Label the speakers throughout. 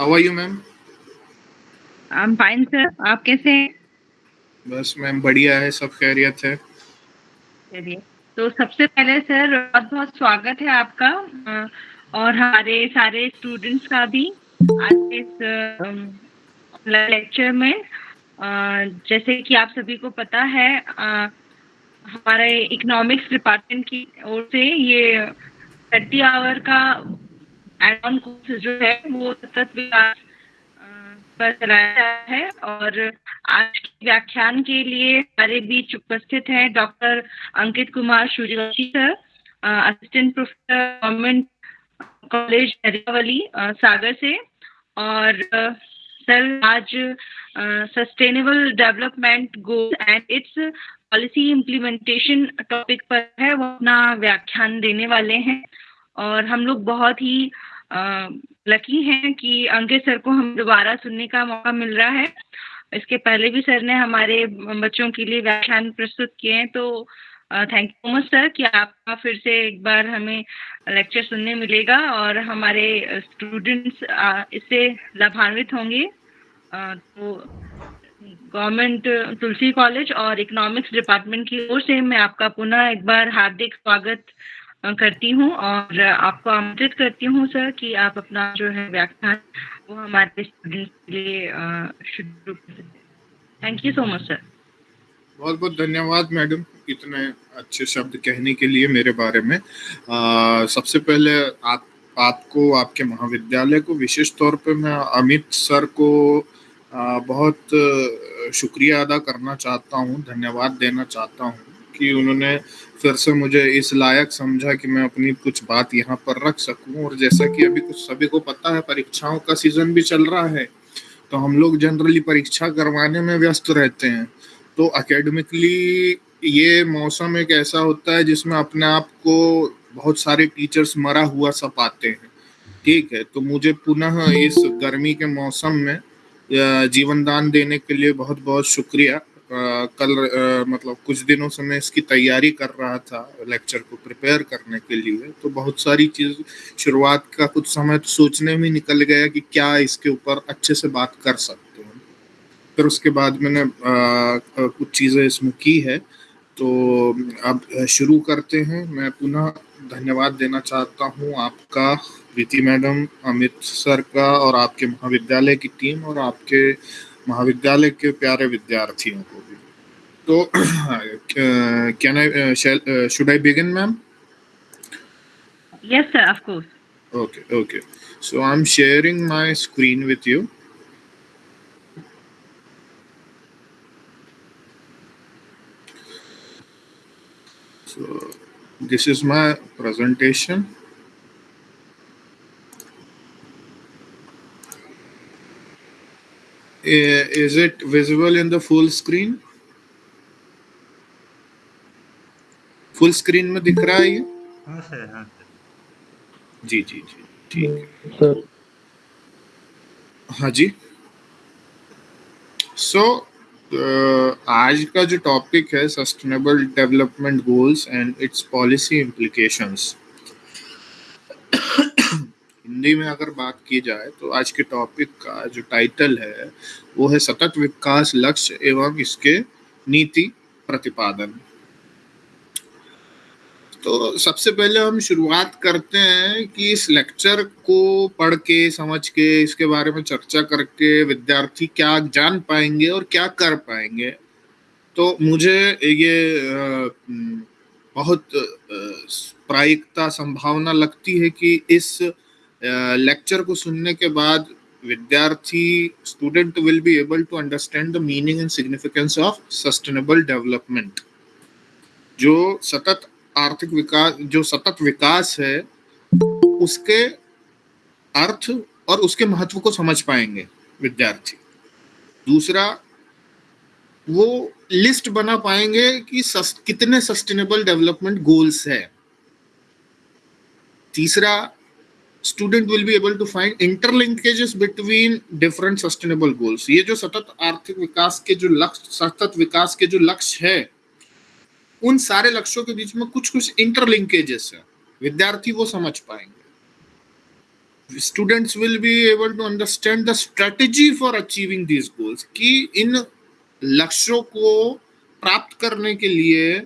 Speaker 1: How are you ma'am
Speaker 2: I am fine sir आप कैसे हैं?
Speaker 1: बस मैम बढ़िया है सब खैरियत है।
Speaker 2: चलिए। तो सबसे पहले सर बहुत बहुत स्वागत है आपका और हमारे सारे स्टूडेंट्स का भी आज इस लेक्चर में। जैसे कि आप सभी को पता है हमारे इकोनॉमिक्स डिपार्टमेंट की ओर से ये थर्टी आवर का एड ऑन कोर्स जो है, वो सतत विकास पर चलाया है और आज के व्याख्यान के लिए हमारे बीच उपस्थित हैं doctor Ankit Kumar Suryavanshi sir assistant professor government college Hariyawali Sagar से और सर आज sustainable development goal and its policy implementation topic पर है, वो अपना व्याख्यान देने वाले हैं और हम लोग बहुत ही लकी हैं कि अंकित सर को हम दोबारा सुनने का मौका मिल रहा है। इसके पहले भी सर ने हमारे बच्चों के लिए व्याख्यान प्रस्तुत किए हैं तो thank you so much sir कि आपका फिर से एक बार हमें लेक्चर सुनने मिलेगा और हमारे स्टूडेंट्स इससे लाभान्वित होंगे। तो गवर्नमेंट तुलसी कॉलेज और इकोनॉमिक्स डिपार्टमेंट की ओर से मैं आपका पुनः एक बार हार्दिक स्वागत करती हूँ और आपको आमंत्रित करती हूँ सर कि आप अपना जो है व्याख्यान वो हमारे स्टूडेंट्स के लिए शुरू कर thank you so much sir
Speaker 1: बहुत बहुत धन्यवाद मैडम इतने अच्छे शब्द कहने के लिए मेरे बारे में। आ, सबसे पहले आप आपको आपके महाविद्यालय को विशेष तौर पे मैं अमित सर को आ, बहुत शुक्रिया अदा करना चाहता हूँ धन्यवाद देना चाहता हूँ। कि उन्होंने फिर से मुझे इस लायक समझा कि मैं अपनी कुछ बात यहाँ पर रख सकूँ। और जैसा कि अभी कुछ सभी को पता है, परीक्षाओं का सीज़न भी चल रहा है तो हम लोग जनरली परीक्षा करवाने में व्यस्त रहते हैं। तो अकेडमिकली ये मौसम एक ऐसा होता है जिसमें अपने आप को बहुत सारे टीचर्स मरा हुआ सा पाते हैं। ठीक है तो मुझे पुनः इस गर्मी के मौसम में जीवन दान देने के लिए बहुत बहुत शुक्रिया। कल मतलब कुछ दिनों से मैं इसकी तैयारी कर रहा था लेक्चर को प्रिपेयर करने के लिए। तो बहुत सारी चीज़, शुरुआत का कुछ समय तो सोचने में निकल गया कि क्या इसके ऊपर अच्छे से बात कर सकते हैं। फिर उसके बाद मैंने कुछ चीज़ें इसमें की है। तो अब शुरू करते हैं। मैं पुनः धन्यवाद देना चाहता हूँ आपका प्रीति मैडम, अमित सर का और आपके महाविद्यालय की टीम और आपके महाविद्यालय के प्यारे विद्यार्थियों को भी। तो can I should I begin ma'am
Speaker 2: yes sir of course
Speaker 1: okay okay so I am sharing my screen with you so this is my presentation is it visible in the full screen? Full screen में दिख रहा है ये? हाँ sir हाँ sir. जी जी जी ठीक। Sir. हाँ जी। सो so, uh, आज का जो टॉपिक है sustainable development goals and its policy implications Hindi में अगर बात की जाए तो आज के टॉपिक का जो टाइटल है, वो है सतत विकास लक्ष्य एवं इसके नीति प्रतिपादन। तो सबसे पहले हम शुरुआत करते हैं कि इस लेक्चर को पढ़ के, समझ के, इसके बारे में चर्चा करके विद्यार्थी क्या जान पाएँगे और क्या कर पाएँगे। तो मुझे ये बहुत प्रायिकता संभावना लगती है कि इस लेक्चर को सुनने के बाद विद्यार्थी student will be able to understand the meaning and significance of sustainable development जो सतत आर्थिक विकास जो सतत विकास है उसके अर्थ और उसके महत्व को समझ पाएँगे विद्यार्थी। दूसरा वो लिस्ट बना पाएँगे कि सस, कितने सस्टेनेबल डेवलपमेंट गोल्स है। तीसरा student will be able to find interlinkages between different sustainable goals ये जो सतत आर्थिक विकास के जो लक्ष्य सतत विकास के जो लक्ष्य है उन सारे लक्ष्यों के बीच में कुछ कुछ इंटरलिंकेजेस है विद्यार्थी वो समझ पाएँगे students will be able to understand the strategy for achieving these goals कि इन लक्ष्यों को प्राप्त करने के लिए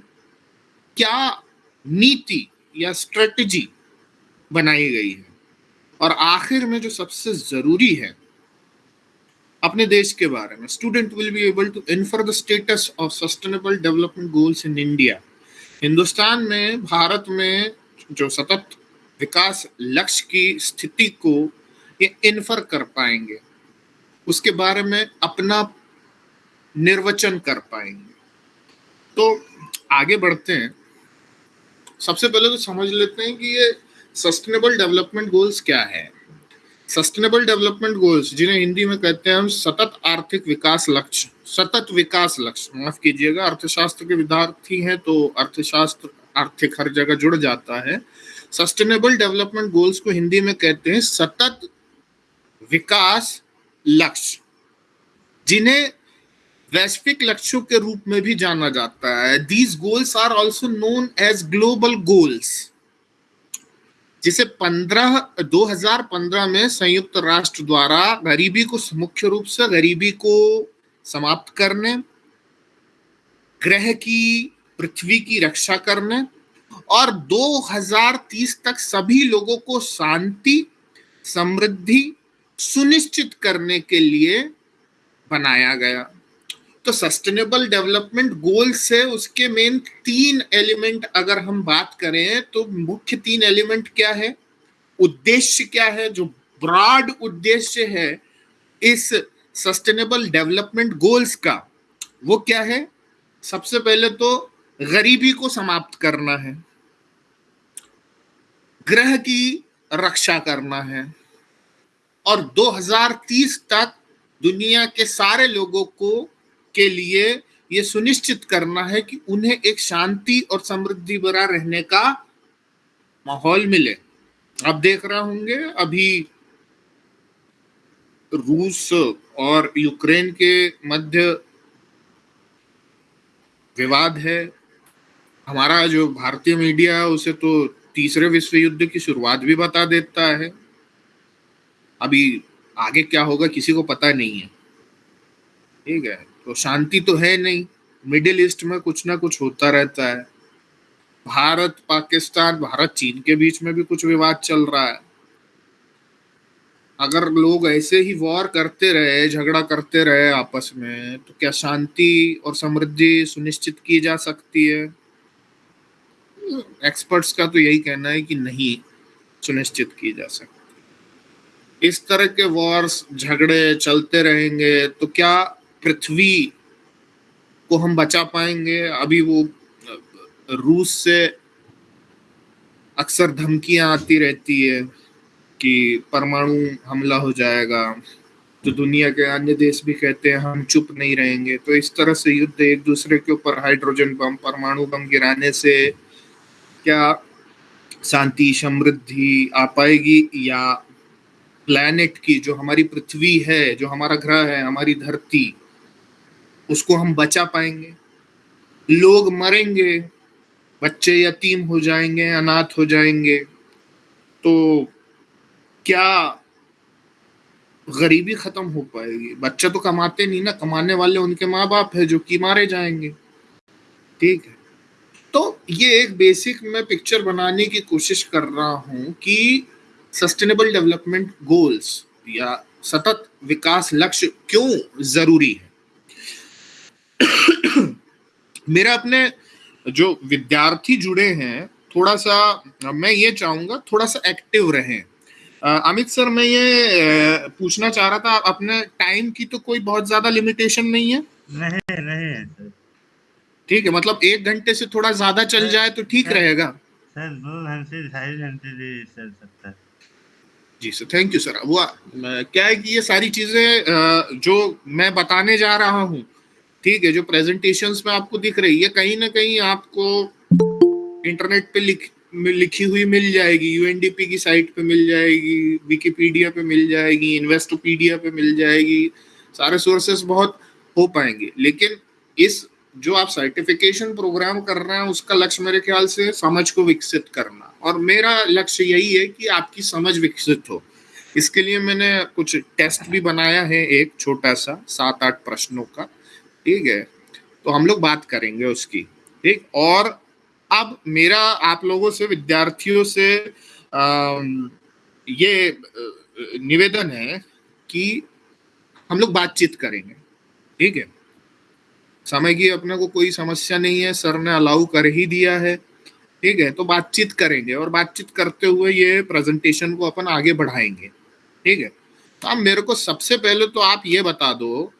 Speaker 1: क्या नीति या स्ट्रेटजी बनाई गई है और आखिर में जो सबसे ज़रूरी है अपने देश के बारे में student will be able to infer the status of sustainable development goals in India Hindustan में, भारत में जो सतत विकास लक्ष्य की स्थिति को ये इन्फर कर पाएँगे। उसके बारे में अपना निर्वचन कर पाएँगे। तो आगे बढ़ते हैं। सबसे पहले तो समझ लेते हैं कि ये सस्टेनेबल डेवलपमेंट गोल्स क्या है? सस्टेनेबल डेवलपमेंट गोल्स जिन्हें हिंदी में कहते हैं हम सतत आर्थिक विकास लक्ष्य, सतत विकास लक्ष्य। माफ़ कीजिएगा, अर्थशास्त्र के विद्यार्थी हैं तो अर्थशास्त्र, आर्थिक हर जगह जुड़ जाता है। सस्टेनेबल डेवलपमेंट गोल्स को हिंदी में कहते हैं सतत विकास लक्ष्य, जिन्हें वैश्विक लक्ष्यों के रूप में भी जाना जाता है। These goals are also known as global goals जिसे 15 2015 में संयुक्त राष्ट्र द्वारा गरीबी को मुख्य रूप से गरीबी को समाप्त करने, ग्रह की, पृथ्वी की रक्षा करने और 2030 तक सभी लोगों को शांति, समृद्धि सुनिश्चित करने के लिए बनाया गया। तो सस्टेनेबल डेवलपमेंट गोल्स से उसके मेन तीन एलिमेंट अगर हम बात करें तो मुख्य तीन एलिमेंट क्या है? उद्देश्य क्या है? जो ब्रॉड उद्देश्य है इस सस्टेनेबल डेवलपमेंट गोल्स का, वो क्या है? सबसे पहले तो गरीबी को समाप्त करना है। ग्रह की रक्षा करना है। और 2030 तक दुनिया के सारे लोगों को के लिए ये सुनिश्चित करना है कि उन्हें एक शांति और समृद्धि भरा रहने का माहौल मिले। आप देख रहे होंगे, अभी रूस और यूक्रेन के मध्य विवाद है। हमारा जो भारतीय मीडिया है, उसे तो तीसरे विश्व युद्ध की शुरुआत भी बता देता है। अभी आगे क्या होगा, किसी को पता नहीं है। ठीक है। तो शांति तो है नहीं। मिडिल ईस्ट में कुछ ना कुछ होता रहता है। भारत, पाकिस्तान, भारत, चीन के बीच में भी कुछ विवाद चल रहा है। अगर लोग ऐसे ही वॉर करते रहे, झगड़ा करते रहे आपस में तो क्या शांति और समृद्धि सुनिश्चित की जा सकती है? एक्सपर्ट्स का तो यही कहना है कि नहीं सुनिश्चित की जा सकती। इस तरह के वॉर्स, झगड़े चलते रहेंगे तो क्या पृथ्वी को हम बचा पाएँगे। अभी वो रूस से अक्सर धमकियाँ आती रहती है कि परमाणु हमला हो जाएगा। तो दुनिया के अन्य देश भी कहते हैं, हम चुप नहीं रहेंगे। तो इस तरह से युद्ध एक दूसरे के ऊपर हाइड्रोजन बम, परमाणु बम गिराने से क्या शांति, समृद्धि आ पाएगी? या प्लैनेट की जो हमारी पृथ्वी है, जो हमारा ग्रह है, हमारी धरती उसको हम बचा पाएँगे। लोग मरेंगे, बच्चे यतीम हो जाएँगे, अनाथ हो जाएँगे। तो क्या गरीबी खत्म हो पाएगी? बच्चे तो कमाते नहीं ना, कमाने वाले उनके माँ बाप है जो कि मारे जाएँगे। ठीक है। तो ये एक बेसिक मैं पिक्चर बनाने की कोशिश कर रहा हूँ कि सस्टेनेबल डेवलपमेंट गोल्स या सतत विकास लक्ष्य क्यों ज़रूरी है? मेरा अपने जो विद्यार्थी जुड़े हैं थोड़ा सा मैं ये चाहूँगा थोड़ा सा एक्टिव रहें अमित सर मैं ये पूछना चाह रहा था अपने टाइम की तो कोई बहुत ज़्यादा लिमिटेशन नहीं है?
Speaker 3: नहीं नहीं
Speaker 1: ठीक है मतलब एक घंटे से थोड़ा ज़्यादा चल जाए तो ठीक रहेगा।
Speaker 3: सर दो घंटे ढाई घंटे चल सकता है।
Speaker 1: जी सर थैंक यू सर वो क्या है कि ये सारी चीज़ें जो मैं बताने जा रहा हूँ ठीक है, जो प्रेजेंटेशंस में आपको दिख रही है, कहीं ना कहीं आपको इंटरनेट पे लिख लिखी हुई मिल जाएगी यूएनडीपी की साइट पे मिल जाएगी विकीपीडिया पे मिल जाएगी इन्वेस्टोपीडिया पे मिल जाएगी, सारे सोर्सेस बहुत हो पाएँगे। लेकिन इस, जो आप सर्टिफिकेशन प्रोग्राम कर रहे हैं, उसका लक्ष्य मेरे ख्याल से समझ को विकसित करना। और मेरा लक्ष्य यही है कि आपकी समझ विकसित हो। इसके लिए मैंने कुछ टेस्ट भी बनाया है, एक छोटा सा, सात आठ प्रश्नों का। ठीक है? तो हम लोग बात करेंगे उसकी ठीक? और अब मेरा आप लोगों से विद्यार्थियों से आ, ये निवेदन है कि हम लोग बातचीत करेंगे ठीक है? समय की अपने को कोई समस्या नहीं है सर ने अलाउ कर ही दिया है ठीक है? तो बातचीत करेंगे और बातचीत करते हुए ये प्रेजेंटेशन को अपन आगे बढ़ाएँगे ठीक है? तो अब मेरे को सबसे पहले तो आप ये बता दो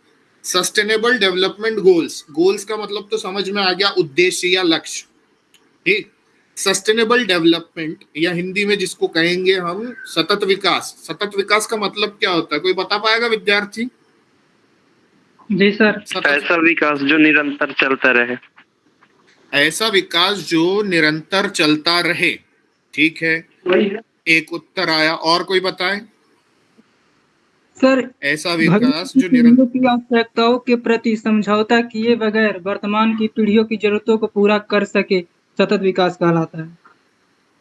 Speaker 1: सस्टेनेबल डेवलपमेंट गोल्स गोल्स का मतलब तो समझ में आ गया उद्देश्य या लक्ष्य। ठीक? सस्टेनेबल डेवलपमेंट या हिंदी में जिसको कहेंगे हम सतत विकास। सतत विकास का मतलब क्या होता है? कोई बता पाएगा विद्यार्थी?
Speaker 4: जी सर।
Speaker 5: ऐसा विकास जो निरंतर चलता रहे।
Speaker 1: ऐसा विकास जो निरंतर चलता रहे। ठीक है। एक उत्तर आया। और कोई बताए?
Speaker 4: सर
Speaker 1: ऐसा विकास जो निरंतर
Speaker 4: की आवश्यकताओं के प्रति समझौता किए बगैर वर्तमान की पीढ़ियों की जरूरतों को पूरा कर सके सतत विकास कहलाता है।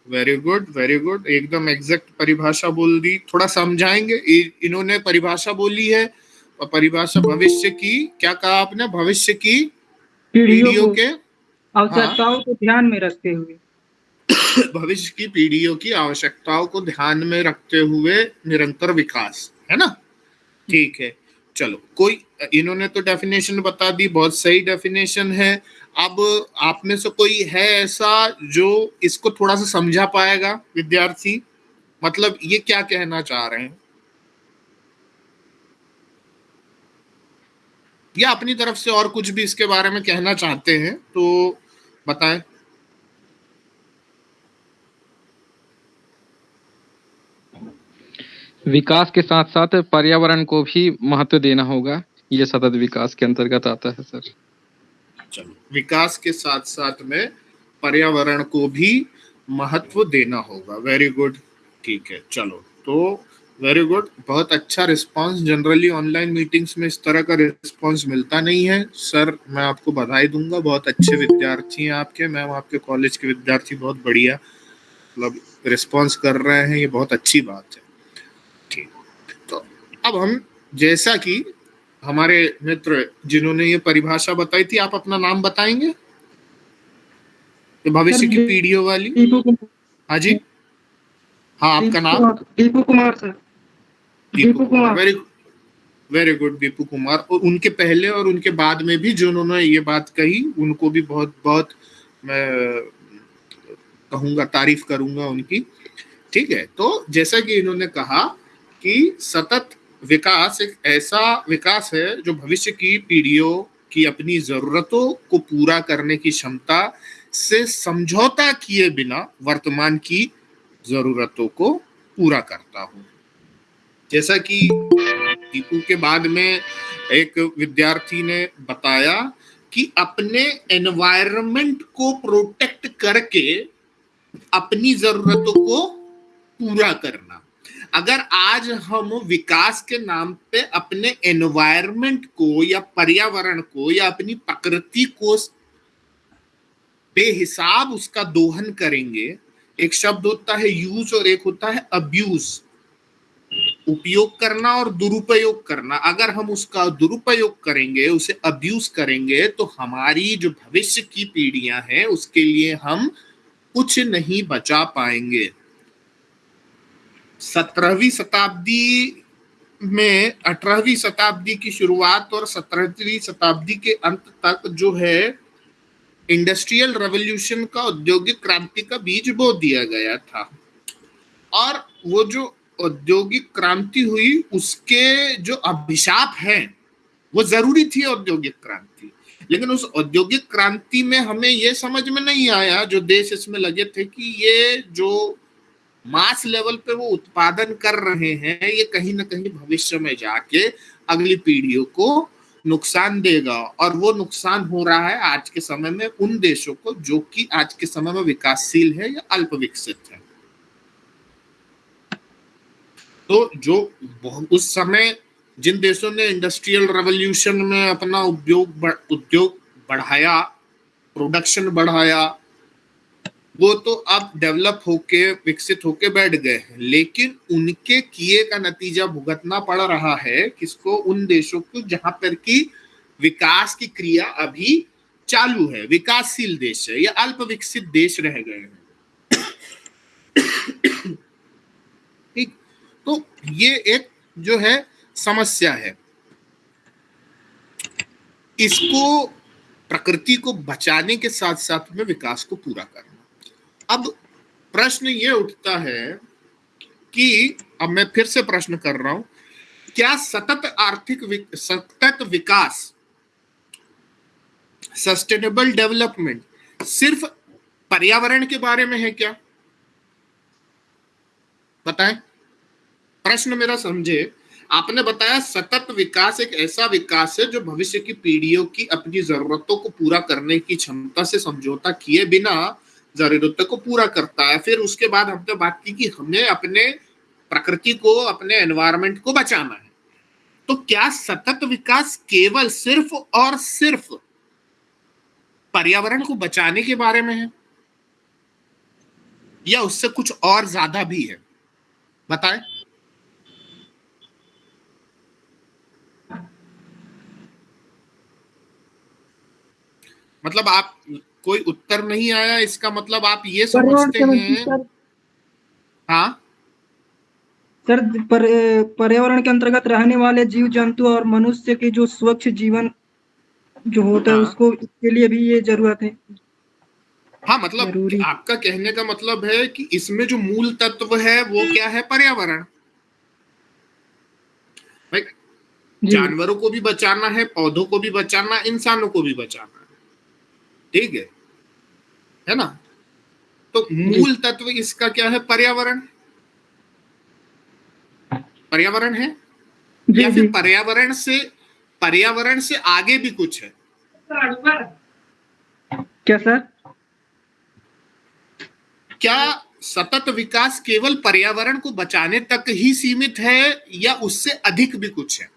Speaker 1: वेरी गुड वेरी गुड एकदम एग्जैक्ट परिभाषा बोल दी। थोड़ा समझाएँगे? इन्होंने परिभाषा बोली है और परिभाषा भविष्य की क्या कहा आपने? भविष्य की पीढ़ियों के?
Speaker 4: आवश्यकताओं को ध्यान में रखते हुए।
Speaker 1: भविष्य की पीढ़ियों की आवश्यकताओं को ध्यान में रखते हुए निरंतर विकास है ना? ठीक है। चलो, कोई, इन्होंने तो डेफिनेशन बता दी, बहुत सही डेफिनेशन है। अब आप में से कोई है ऐसा जो इसको थोड़ा सा समझा पाएगा, विद्यार्थी? मतलब ये क्या कहना चाह रहे हैं? या अपनी तरफ़ से और कुछ भी इसके बारे में कहना चाहते हैं तो बताएँ।
Speaker 6: विकास के साथ साथ पर्यावरण को भी महत्व देना होगा। ये सतत विकास के अंतर्गत आता है, सर।
Speaker 1: चलो, विकास के साथ साथ में पर्यावरण को भी महत्व देना होगा। वेरी गुड ठीक है, चलो। तो वेरी गुड बहुत अच्छा रिस्पांस जनरली ऑनलाइन मीटिंग्स में इस तरह का रिस्पांस मिलता नहीं है। सर मैं आपको बधाई दूँगा। बहुत अच्छे विद्यार्थी हैं आपके। मैम, आपके कॉलेज के विद्यार्थी बहुत बढ़िया। मतलब रिस्पांस कर रहे हैं। ये बहुत अच्छी बात है। अब हम जैसा कि हमारे मित्र जिन्होंने ये परिभाषा बताई थी आप अपना नाम बताएँगे? भविष्य की पीढ़ियों वाली? हाँ जी। हाँ आपका नाम?
Speaker 4: Deepu Kumar sir.
Speaker 1: Deepu Kumar. Very very good Deepu Kumar. और उनके पहले और उनके बाद में भी जो उन्होंने ये बात कही उनको भी बहुत बहुत मैं कहूँगा तारीफ़ करूँगा उनकी। ठीक है तो जैसा कि इन्होंने कहा कि सतत विकास एक ऐसा विकास है जो भविष्य की पीढ़ियों की अपनी जरूरतों को पूरा करने की क्षमता से समझौता किए बिना वर्तमान की जरूरतों को पूरा करता हूँ। जैसा कि दीपू के बाद में एक विद्यार्थी ने बताया कि अपने एनवायरमेंट को प्रोटेक्ट करके अपनी जरूरतों को पूरा करना। अगर आज हम विकास के नाम पे अपने एनवायरमेंट को या पर्यावरण को या अपनी प्रकृति को बेहिसाब उसका दोहन करेंगे, एक शब्द होता है यूज़ और एक होता है अब्यूज उपयोग करना और दुरुपयोग करना। अगर हम उसका दुरुपयोग करेंगे, उसे अब्यूज करेंगे तो हमारी जो भविष्य की पीढ़ियाँ हैं, उसके लिए हम कुछ नहीं बचा पाएँगे। सत्रहवीं शताब्दी में, अठारहवीं शताब्दी की शुरुआत और सत्रहवीं शताब्दी के अंत तक जो है, इंडस्ट्रियल रेवोल्यूशन का औद्योगिक क्रांति का बीज बो दिया गया था। और वो जो औद्योगिक क्रांति हुई, उसके जो अभिशाप हैं, वो ज़रूरी थी औद्योगिक क्रांति। लेकिन उस औद्योगिक क्रांति में हमें ये समझ में नहीं आया, जो देश इसमें लगे थे कि ये जो मास लेवल पे वो उत्पादन कर रहे हैं, ये कहीं ना कहीं भविष्य में जाके अगली पीढ़ियों को नुकसान देगा। और वो नुकसान हो रहा है आज के समय में उन देशों को जो कि आज के समय में विकासशील है या अल्प विकसित है। तो जो उस समय जिन देशों ने इंडस्ट्रियल रेवोल्यूशन में अपना उद्योग उद्योग बढ़ाया प्रोडक्शन बढ़ाया वो तो अब डेवलप होके, विकसित होके बैठ गए हैं। लेकिन उनके किए का नतीजा भुगतना पड़ रहा है किसको? उन देशों को, जहाँ पर की विकास की क्रिया अभी चालू है। विकासशील देश है, या अल्प विकसित देश रह गए हैं। ठीक? तो ये एक जो है, समस्या है। इसको, प्रकृति को बचाने के साथ साथ में विकास को पूरा करना। अब प्रश्न ये उठता है कि, अब मैं फिर से प्रश्न कर रहा हूँ, क्या सतत आर्थिक सतत विकास सस्टेनेबल डेवलपमेंट सिर्फ़ पर्यावरण के बारे में है क्या? बताएँ। प्रश्न मेरा समझे। आपने बताया सतत विकास एक ऐसा विकास है जो भविष्य की पीढ़ियों की अपनी जरूरतों को पूरा करने की क्षमता से समझौता किए बिना जरूरतों को पूरा करता है, फिर उसके बाद हमने बात की कि हमें अपने प्रकृति को, अपने एनवायरमेंट को बचाना है। तो क्या सतत विकास केवल सिर्फ़ और सिर्फ़ पर्यावरण को बचाने के बारे में है? या उससे कुछ और ज़्यादा भी है? बताएँ। मतलब आप कोई उत्तर नहीं आया इसका मतलब आप ये समझते हैं। हाँ?
Speaker 4: सर पर, पर्यावरण के अंतर्गत रहने वाले जीव जंतु और मनुष्य के जो स्वच्छ जीवन जो होता है
Speaker 1: हाँ।
Speaker 4: उसको के लिए भी ये ज़रूरत है।
Speaker 1: हाँ मतलब आपका कहने का मतलब है कि इसमें जो मूल तत्व है वो क्या है? पर्यावरण। जानवरों को भी बचाना है पौधों को भी बचाना इंसानों को भी बचाना ठीक है। है ना? तो मूल तत्व इसका क्या है? पर्यावरण। पर्यावरण है? या फिर पर्यावरण से पर्यावरण से आगे भी कुछ है?
Speaker 4: क्या सर?
Speaker 1: क्या सतत विकास केवल पर्यावरण को बचाने तक ही सीमित है या उससे अधिक भी कुछ है?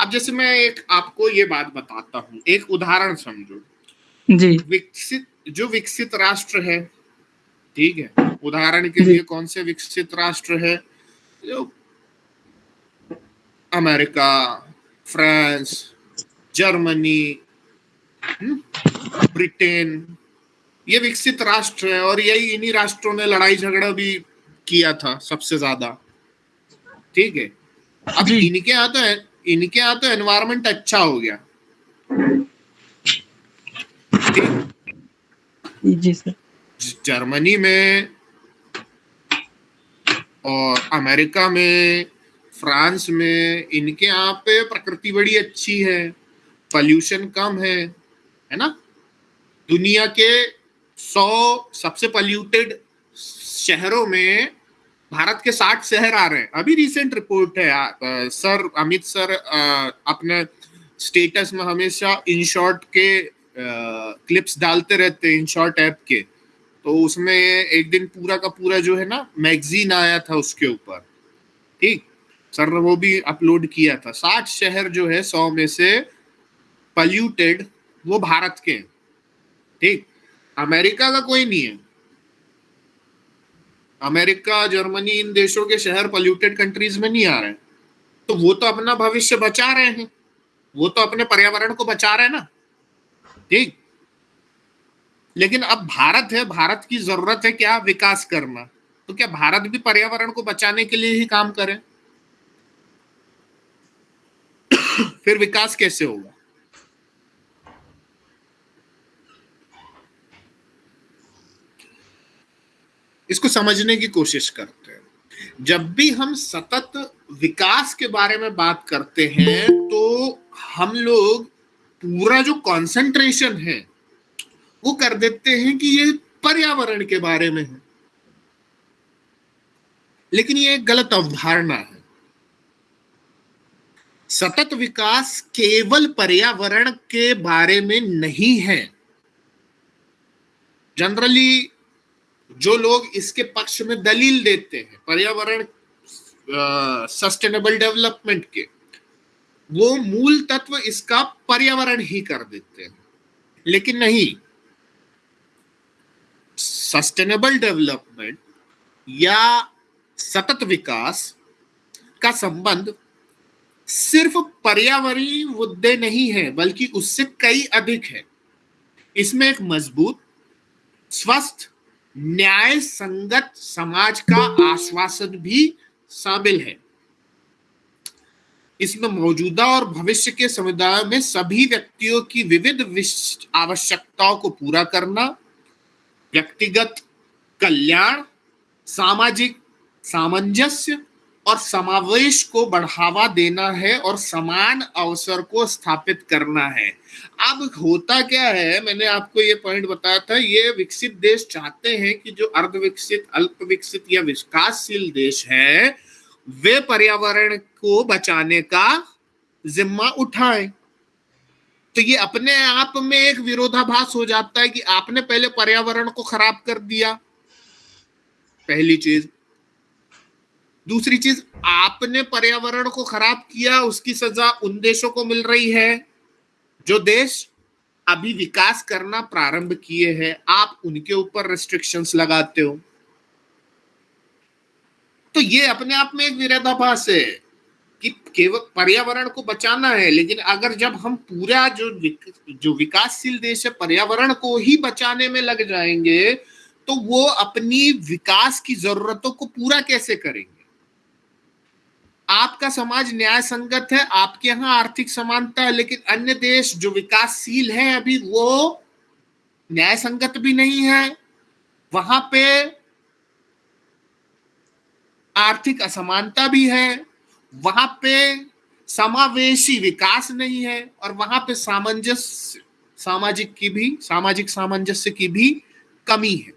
Speaker 1: अब जैसे मैं एक आपको ये बात बताता हूँ एक उदाहरण समझो।
Speaker 4: जी।
Speaker 1: विकसित जो विकसित राष्ट्र है ठीक है उदाहरण के लिए कौन से विकसित राष्ट्र है? जो अमेरिका फ्रांस जर्मनी हम्म, ब्रिटेन ये विकसित राष्ट्र है और यही इन्हीं राष्ट्रों ने लड़ाई झगड़ा भी किया था सबसे ज़्यादा ठीक है? अब इनके यहाँ तो इनके यहाँ तो एनवायरमेंट अच्छा हो गया।
Speaker 4: जी सर।
Speaker 1: जर्मनी में और अमेरिका में फ्रांस में इनके यहाँ पे प्रकृति बड़ी अच्छी है पॉल्यूशन कम है है ना? दुनिया के सौ सबसे पॉल्यूटेड शहरों में भारत के साठ शहर आ रहे हैं। अभी रिसेंट रिपोर्ट है आ, सर अमित सर अपने स्टेटस में हमेशा इन शॉर्ट के आ, क्लिप्स डालते रहते हैं इन शॉर्ट ऐप के। तो उसमें एक दिन पूरा का पूरा जो है ना मैगजीन आया था उसके ऊपर। ठीक? सर ने वो भी अपलोड किया था। साठ शहर जो है सौ में से पल्यूटेड वो भारत के हैं। ठीक? अमेरिका का कोई नहीं है। अमेरिका, जर्मनी, इन देशों के शहर पॉल्यूटेड कंट्रीज़ में नहीं आ रहे तो वो तो अपना भविष्य बचा रहे हैं। वो तो अपने पर्यावरण को बचा रहे हैं ना। ठीक? लेकिन अब भारत है, भारत की ज़रूरत है क्या विकास करना? तो क्या भारत भी पर्यावरण को बचाने के लिए ही काम करे? फिर विकास कैसे होगा? इसको समझने की कोशिश करते हैं। जब भी हम सतत विकास के बारे में बात करते हैं तो हम लोग पूरा जो कंसंट्रेशन है, वो कर देते हैं कि ये पर्यावरण के बारे में है। लेकिन ये एक गलत अवधारणा है। सतत विकास केवल पर्यावरण के बारे में नहीं है। जनरली जो लोग इसके पक्ष में दलील देते हैं, पर्यावरण सस्टेनेबल डेवलपमेंट के, वो मूल तत्व इसका पर्यावरण ही कर देते हैं। लेकिन नहीं सस्टेनेबल डेवलपमेंट या सतत विकास का संबंध सिर्फ़ पर्यावरणीय मुद्दे नहीं है, बल्कि उससे कई अधिक है। इसमें एक मज़बूत, स्वस्थ न्याय संगत समाज का आश्वासन भी शामिल है। इसमें मौजूदा और भविष्य के समुदाय में सभी व्यक्तियों की विविध आवश्यकताओं को पूरा करना, व्यक्तिगत कल्याण, सामाजिक, सामंजस्य और समावेश को बढ़ावा देना है और समान अवसर को स्थापित करना है। अब होता क्या है, मैंने आपको ये पॉइंट बताया था, ये विकसित देश चाहते हैं कि जो अर्ध विकसित अल्प विकसित या विकासशील देश है, वे पर्यावरण को बचाने का जिम्मा उठाएँ। तो ये अपने आप में एक विरोधाभास हो जाता है कि आपने पहले पर्यावरण को खराब कर दिया। पहली चीज़ दूसरी चीज़ आपने पर्यावरण को खराब किया उसकी सजा उन देशों को मिल रही है। जो देश अभी विकास करना प्रारंभ किए हैं आप उनके ऊपर रेस्ट्रिक्शंस लगाते हो। तो ये अपने आप में एक विरोधाभास है कि केवल पर्यावरण को बचाना है लेकिन अगर जब हम पूरा जो विक, जो विकासशील देश है पर्यावरण को ही बचाने में लग जाएँगे तो वो अपनी विकास की जरूरतों को पूरा कैसे करेंगे? आपका समाज न्याय संगत है, आपके यहाँ आर्थिक समानता है, लेकिन अन्य देश जो विकासशील है अभी, वो न्याय संगत भी नहीं है। वहाँ पे आर्थिक असमानता भी है, वहाँ पे समावेशी विकास नहीं है, और वहाँ पे सामंजस्य, सामाजिक की भी, सामाजिक सामंजस्य की भी कमी है।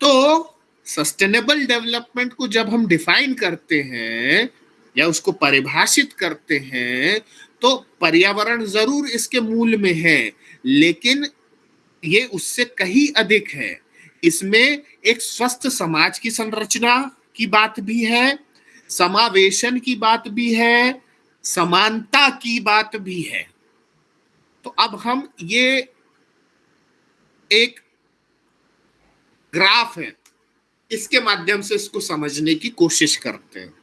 Speaker 1: तो सस्टेनेबल डेवलपमेंट को जब हम डिफाइन करते हैं, या उसको परिभाषित करते हैं तो पर्यावरण ज़रूर इसके मूल में है, लेकिन ये उससे कहीं अधिक है। इसमें एक स्वस्थ समाज की संरचना की बात भी है, समावेशन की बात भी है, समानता की बात भी है। तो अब हम ये एक ग्राफ है। इसके माध्यम से इसको समझने की कोशिश करते हैं।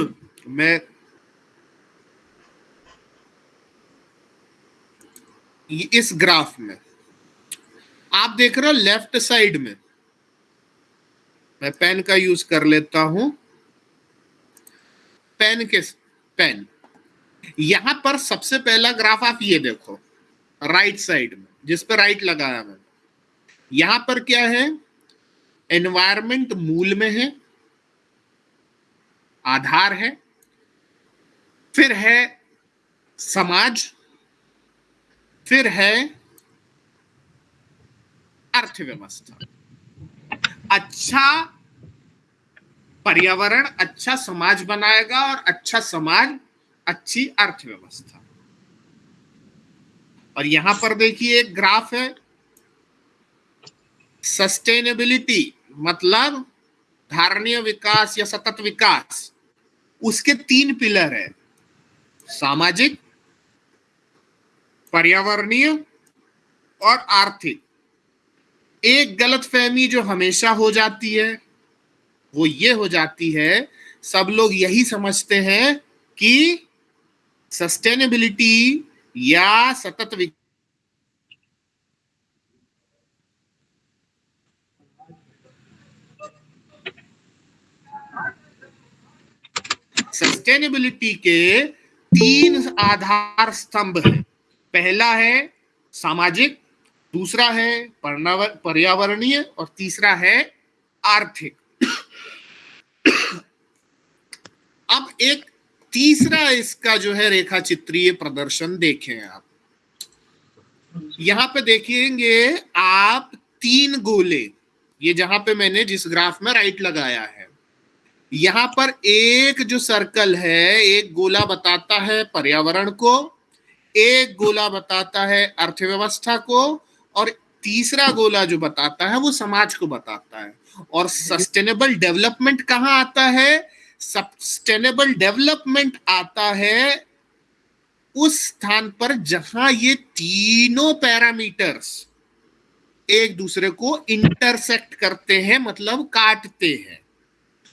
Speaker 1: मैं इस ग्राफ में, आप देख रहे हो लेफ़्ट साइड में, मैं पेन का यूज़ कर लेता हूँ। पेन के, पेन। यहाँ पर सबसे पहला ग्राफ आप ये देखो, राइट साइड में, जिस पर राइट लगाया मैं यहाँ पर क्या है? एनवायरमेंट मूल में है, आधार है, फिर है समाज, फिर है अर्थव्यवस्था। अच्छा पर्यावरण अच्छा समाज बनाएगा और अच्छा समाज, अच्छी अर्थव्यवस्था। और यहाँ पर देखिए एक ग्राफ है सस्टेनेबिलिटी मतलब धारणीय विकास या सतत विकास, उसके तीन पिलर है। सामाजिक, पर्यावरणीय और आर्थिक। एक गलत फहमी जो हमेशा हो जाती है, वो ये हो जाती है, सब लोग यही समझते हैं कि सस्टेनेबिलिटी या सतत विकास सस्टेनेबिलिटी के तीन आधार स्तंभ है। पहला है सामाजिक, दूसरा है पर्यावरणीय और तीसरा है आर्थिक। अब एक तीसरा इसका जो है रेखा चित्रीय प्रदर्शन देखें आप। यहाँ पे देखेंगे आप तीन गोले। ये जहाँ पे मैंने जिस ग्राफ में राइट लगाया है यहाँ पर एक जो सर्कल है, एक गोला बताता है पर्यावरण को, एक गोला बताता है अर्थव्यवस्था को, और तीसरा गोला जो बताता है वो समाज को बताता है। और सस्टेनेबल डेवलपमेंट कहाँ आता है? सस्टेनेबल डेवलपमेंट आता है उस स्थान पर जहाँ ये तीनों पैरामीटर्स एक दूसरे को इंटरसेक्ट करते हैं मतलब काटते हैं।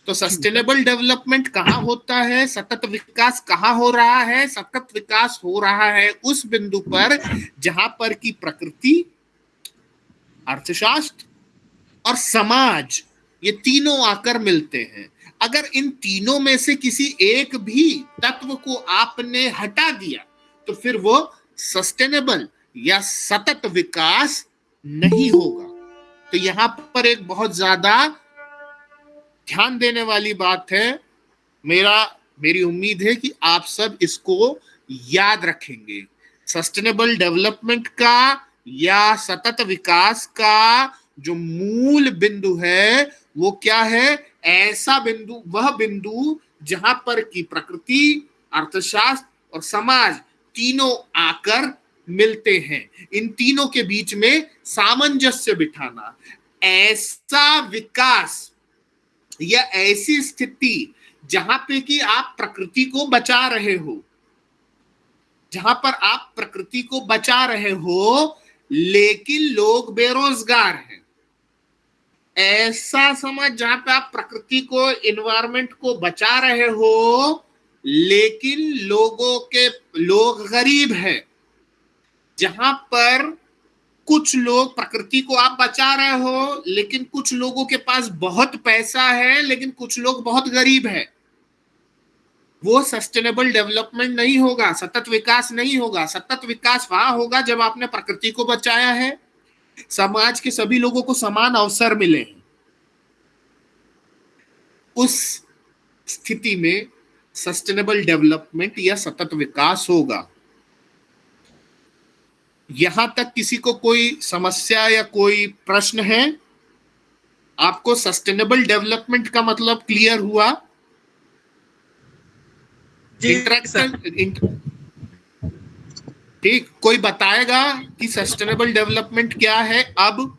Speaker 1: तो सस्टेनेबल डेवलपमेंट कहाँ होता है? सतत विकास कहाँ हो रहा है? सतत विकास हो रहा है उस बिंदु पर जहाँ पर की प्रकृति, अर्थशास्त्र और समाज, ये तीनों आकर मिलते हैं। अगर इन तीनों में से किसी एक भी तत्व को आपने हटा दिया तो फिर वो सस्टेनेबल या सतत विकास नहीं होगा। तो यहाँ पर एक बहुत ज़्यादा ध्यान देने वाली बात है, मेरा, मेरी उम्मीद है कि आप सब इसको याद रखेंगे। सस्टेनेबल डेवलपमेंट का या सतत विकास का जो मूल बिंदु है, वो क्या है? ऐसा बिंदु, वह बिंदु जहाँ पर की प्रकृति, अर्थशास्त्र और समाज तीनों आकर मिलते हैं। इन तीनों के बीच में सामंजस्य बिठाना। ऐसा विकास या ऐसी स्थिति जहाँ पे कि आप प्रकृति को बचा रहे हो, जहाँ पर आप प्रकृति को बचा रहे हो, लेकिन लोग बेरोजगार हैं। ऐसा समझ जहाँ पे आप प्रकृति को इन्वायरमेंट को बचा रहे हो, लेकिन लोगों के, लोग गरीब हैं, जहाँ पर कुछ लोग प्रकृति को आप बचा रहे हो, लेकिन कुछ लोगों के पास बहुत पैसा है, लेकिन कुछ लोग बहुत गरीब है। वो सस्टेनेबल डेवलपमेंट नहीं होगा, सतत विकास नहीं होगा। सतत विकास वहाँ होगा जब आपने प्रकृति को बचाया है। समाज के सभी लोगों को समान अवसर मिले हैं। उस स्थिति में सस्टेनेबल डेवलपमेंट या सतत विकास होगा। यहाँ तक किसी को कोई समस्या या कोई प्रश्न है? आपको सस्टेनेबल डेवलपमेंट का मतलब क्लियर हुआ? इंटरेक्शन ठीक कोई बताएगा कि सस्टेनेबल डेवलपमेंट क्या है अब?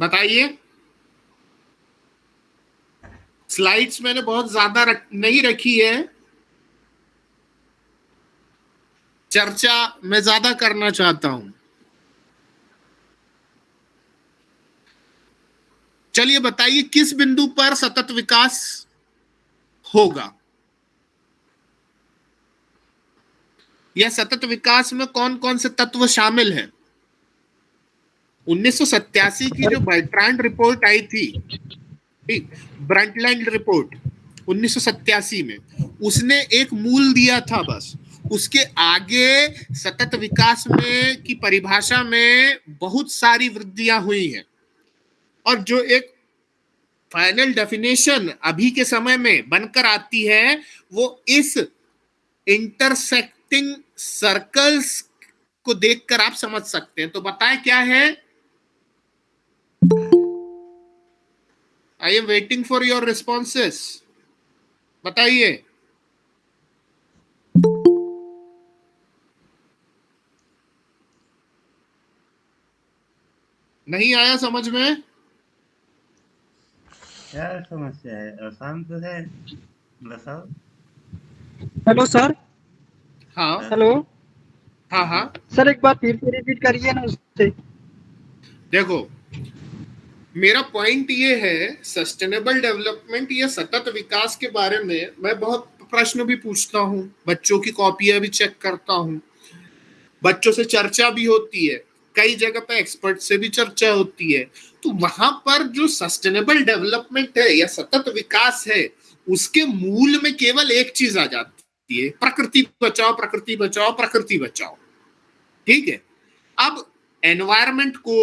Speaker 1: बताइए। स्लाइड्स मैंने बहुत ज़्यादा रख, नहीं रखी है। चर्चा मैं ज़्यादा करना चाहता हूँ। चलिए बताइए किस बिंदु पर सतत विकास होगा? यह सतत विकास में कौन कौन से तत्व शामिल हैं? उन्नीस सौ सत्तासी की जो बर्ट्रांड रिपोर्ट आई थी ब्रंटलैंड रिपोर्ट उन्नीस में, उसने एक मूल दिया था बस। उसके आगे सतत विकास में की परिभाषा में बहुत सारी वृद्धियाँ हुई हैं। और जो एक फाइनल डेफिनेशन अभी के समय में बनकर आती है, वो इस इंटरसेक्टिंग सर्कल्स को देखकर आप समझ सकते हैं। तो बताएँ क्या है? I am waiting for your responses बताइए। नहीं आया समझ में?
Speaker 3: क्या समस्या है? आसान तो है। बताओ
Speaker 4: हेलो सर
Speaker 1: हाँ।
Speaker 4: हेलो
Speaker 1: हाँ हाँ।
Speaker 4: सर एक बार फिर से रिपीट करिए ना उससे।
Speaker 1: देखो मेरा पॉइंट ये है सस्टेनेबल डेवलपमेंट या सतत विकास के बारे में मैं बहुत प्रश्न भी पूछता हूँ, बच्चों की कॉपियाँ भी चेक करता हूँ। बच्चों से चर्चा भी होती है, कई जगह पे एक्सपर्ट से भी चर्चा होती है। तो वहाँ पर जो सस्टेनेबल डेवलपमेंट है या सतत विकास है, उसके मूल में केवल एक चीज़ आ जाती है, प्रकृति बचाओ प्रकृति बचाओ प्रकृति बचाओ। ठीक है? अब एनवायरमेंट को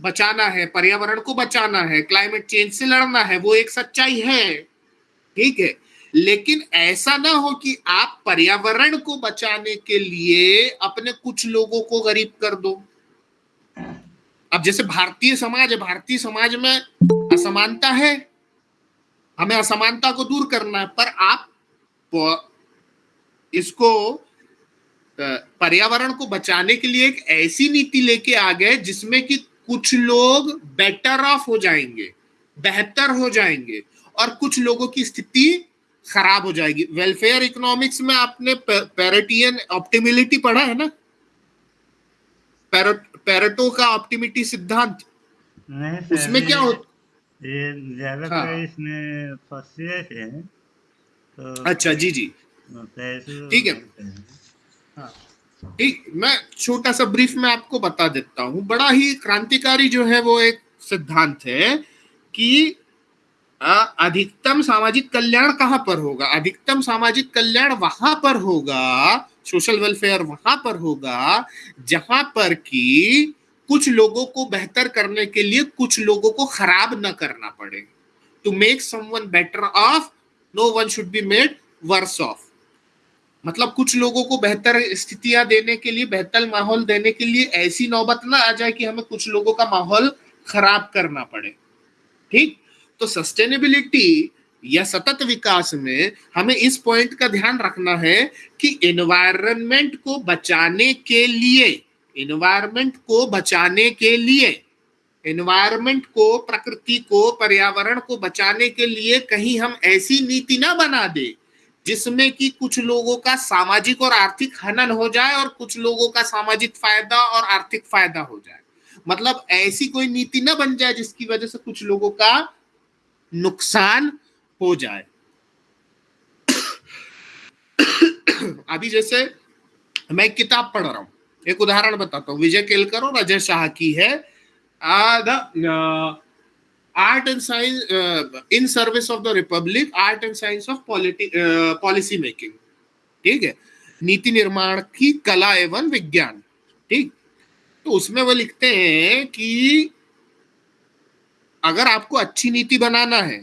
Speaker 1: बचाना है, पर्यावरण को बचाना है क्लाइमेट चेंज से लड़ना है, वो एक सच्चाई है। ठीक है? लेकिन ऐसा ना हो कि आप पर्यावरण को बचाने के लिए अपने कुछ लोगों को गरीब कर दो। अब जैसे भारतीय समाज है, भारतीय समाज में असमानता है। हमें असमानता को दूर करना है, पर आप इसको पर्यावरण को बचाने के लिए एक ऐसी नीति लेके आ गए जिसमें कि कुछ लोग बेटर ऑफ़ हो जाएँगे बेहतर हो जाएँगे और कुछ लोगों की स्थिति खराब हो जाएगी वेलफेयर इकोनॉमिक्स में आपने पैरेटियन ऑप्टिमिलिटी पढ़ा है ना पैरेटो का ऑप्टिमिटी सिद्धांत
Speaker 3: नहीं
Speaker 1: उसमें क्या होता
Speaker 3: ये ज़्यादा
Speaker 1: हाँ।
Speaker 3: तो इसमें है तो
Speaker 1: अच्छा जी जी ठीक है। ठीक मैं छोटा सा ब्रीफ में आपको बता देता हूँ। बड़ा ही क्रांतिकारी जो है वो एक सिद्धांत है कि अधिकतम सामाजिक कल्याण कहाँ पर होगा? अधिकतम सामाजिक कल्याण वहाँ पर होगा सोशल वेलफेयर वहाँ पर होगा, जहाँ पर कि कुछ लोगों को बेहतर करने के लिए कुछ लोगों को खराब न करना पड़े। To make someone better off no one should be made worse off मतलब कुछ लोगों को बेहतर स्थितियाँ देने के लिए, बेहतर माहौल देने के लिए ऐसी नौबत ना आ जाए कि हमें कुछ लोगों का माहौल खराब करना पड़े। ठीक? तो सस्टेनेबिलिटी या सतत विकास में हमें इस पॉइंट का ध्यान रखना है कि एनवायरमेंट को बचाने के लिए एनवायरमेंट को बचाने के लिए एनवायरमेंट को, प्रकृति को, पर्यावरण को बचाने के लिए कहीं हम ऐसी नीति ना बना दे जिसमें कि कुछ लोगों का सामाजिक और आर्थिक हनन हो जाए और कुछ लोगों का सामाजिक फ़ायदा और आर्थिक फ़ायदा हो जाए। मतलब ऐसी कोई नीति ना बन जाए जिसकी वजह से कुछ लोगों का नुकसान हो जाए। अभी जैसे मैं किताब पढ़ रहा हूँ। एक उदाहरण बताता हूँ। विजय केलकर और अजय शाह की है। The art and science in service of the republic art and science of policy making ठीक है? नीति निर्माण की कला एवं विज्ञान। ठीक? तो उसमें वो लिखते हैं कि अगर आपको अच्छी नीति बनाना है,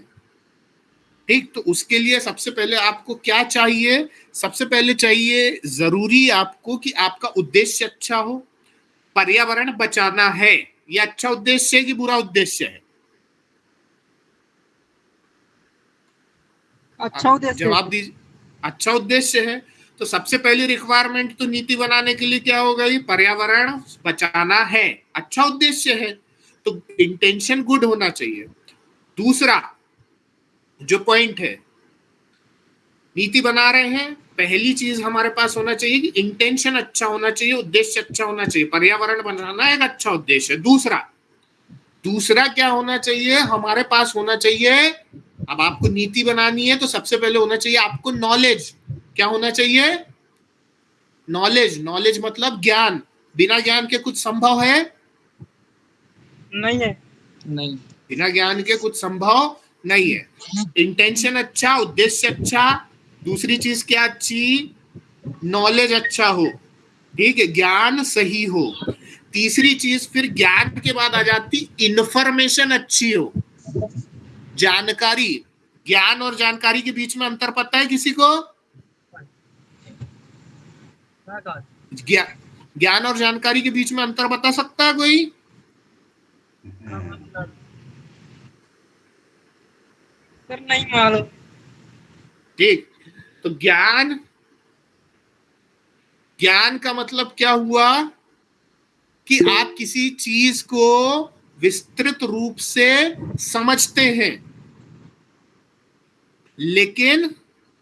Speaker 1: ठीक? तो उसके लिए सबसे पहले आपको क्या चाहिए? सबसे पहले चाहिए ज़रूरी आपको कि आपका उद्देश्य अच्छा हो। पर्यावरण बचाना है। ये अच्छा उद्देश्य है कि बुरा उद्देश्य है?
Speaker 4: अच्छा उद्देश्य
Speaker 1: जवाब दीजिए अच्छा उद्देश्य है तो सबसे पहली रिक्वायरमेंट तो नीति बनाने के लिए क्या हो गई पर्यावरण बचाना है। अच्छा उद्देश्य है तो इंटेंशन गुड होना चाहिए। दूसरा जो पॉइंट है नीति बना रहे हैं पहली चीज़ हमारे पास होना चाहिए कि इंटेंशन अच्छा होना चाहिए उद्देश्य अच्छा होना चाहिए। पर्यावरण बनाना एक अच्छा उद्देश्य है। दूसरा दूसरा क्या होना चाहिए? हमारे पास होना चाहिए अब आपको नीति बनानी है तो सबसे पहले होना चाहिए आपको नॉलेज क्या होना चाहिए? नॉलेज नॉलेज मतलब ज्ञान। बिना ज्ञान के कुछ संभव है?
Speaker 4: नहीं है।
Speaker 6: नहीं।
Speaker 1: बिना ज्ञान के कुछ संभव नहीं है। इंटेंशन अच्छा उद्देश्य अच्छा दूसरी चीज़ क्या अच्छी? नॉलेज अच्छा हो। ठीक है ज्ञान सही हो। तीसरी चीज़ फिर ज्ञान के बाद आ जाती इंफॉर्मेशन अच्छी हो। जानकारी ज्ञान और जानकारी के बीच में अंतर पता है किसी को? ज्ञा- ज्ञान और जानकारी के बीच में अंतर बता सकता है कोई?
Speaker 4: सर नहीं मालूम।
Speaker 1: ठीक तो ज्ञान ज्ञान का मतलब क्या हुआ? कि आप किसी चीज़ को विस्तृत रूप से समझते हैं। लेकिन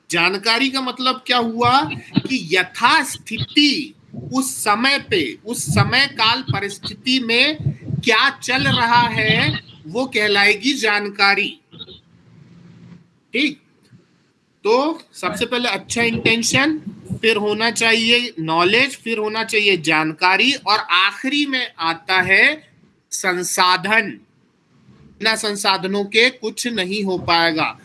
Speaker 1: जानकारी का मतलब क्या हुआ कि यथास्थिति उस समय पे, उस समय काल परिस्थिति में क्या चल रहा है, वो कहलाएगी जानकारी। ठीक? तो सबसे पहले अच्छा इंटेंशन फिर होना चाहिए नॉलेज फिर होना चाहिए जानकारी, और आखिरी में आता है संसाधन। बिना संसाधनों के कुछ नहीं हो पाएगा।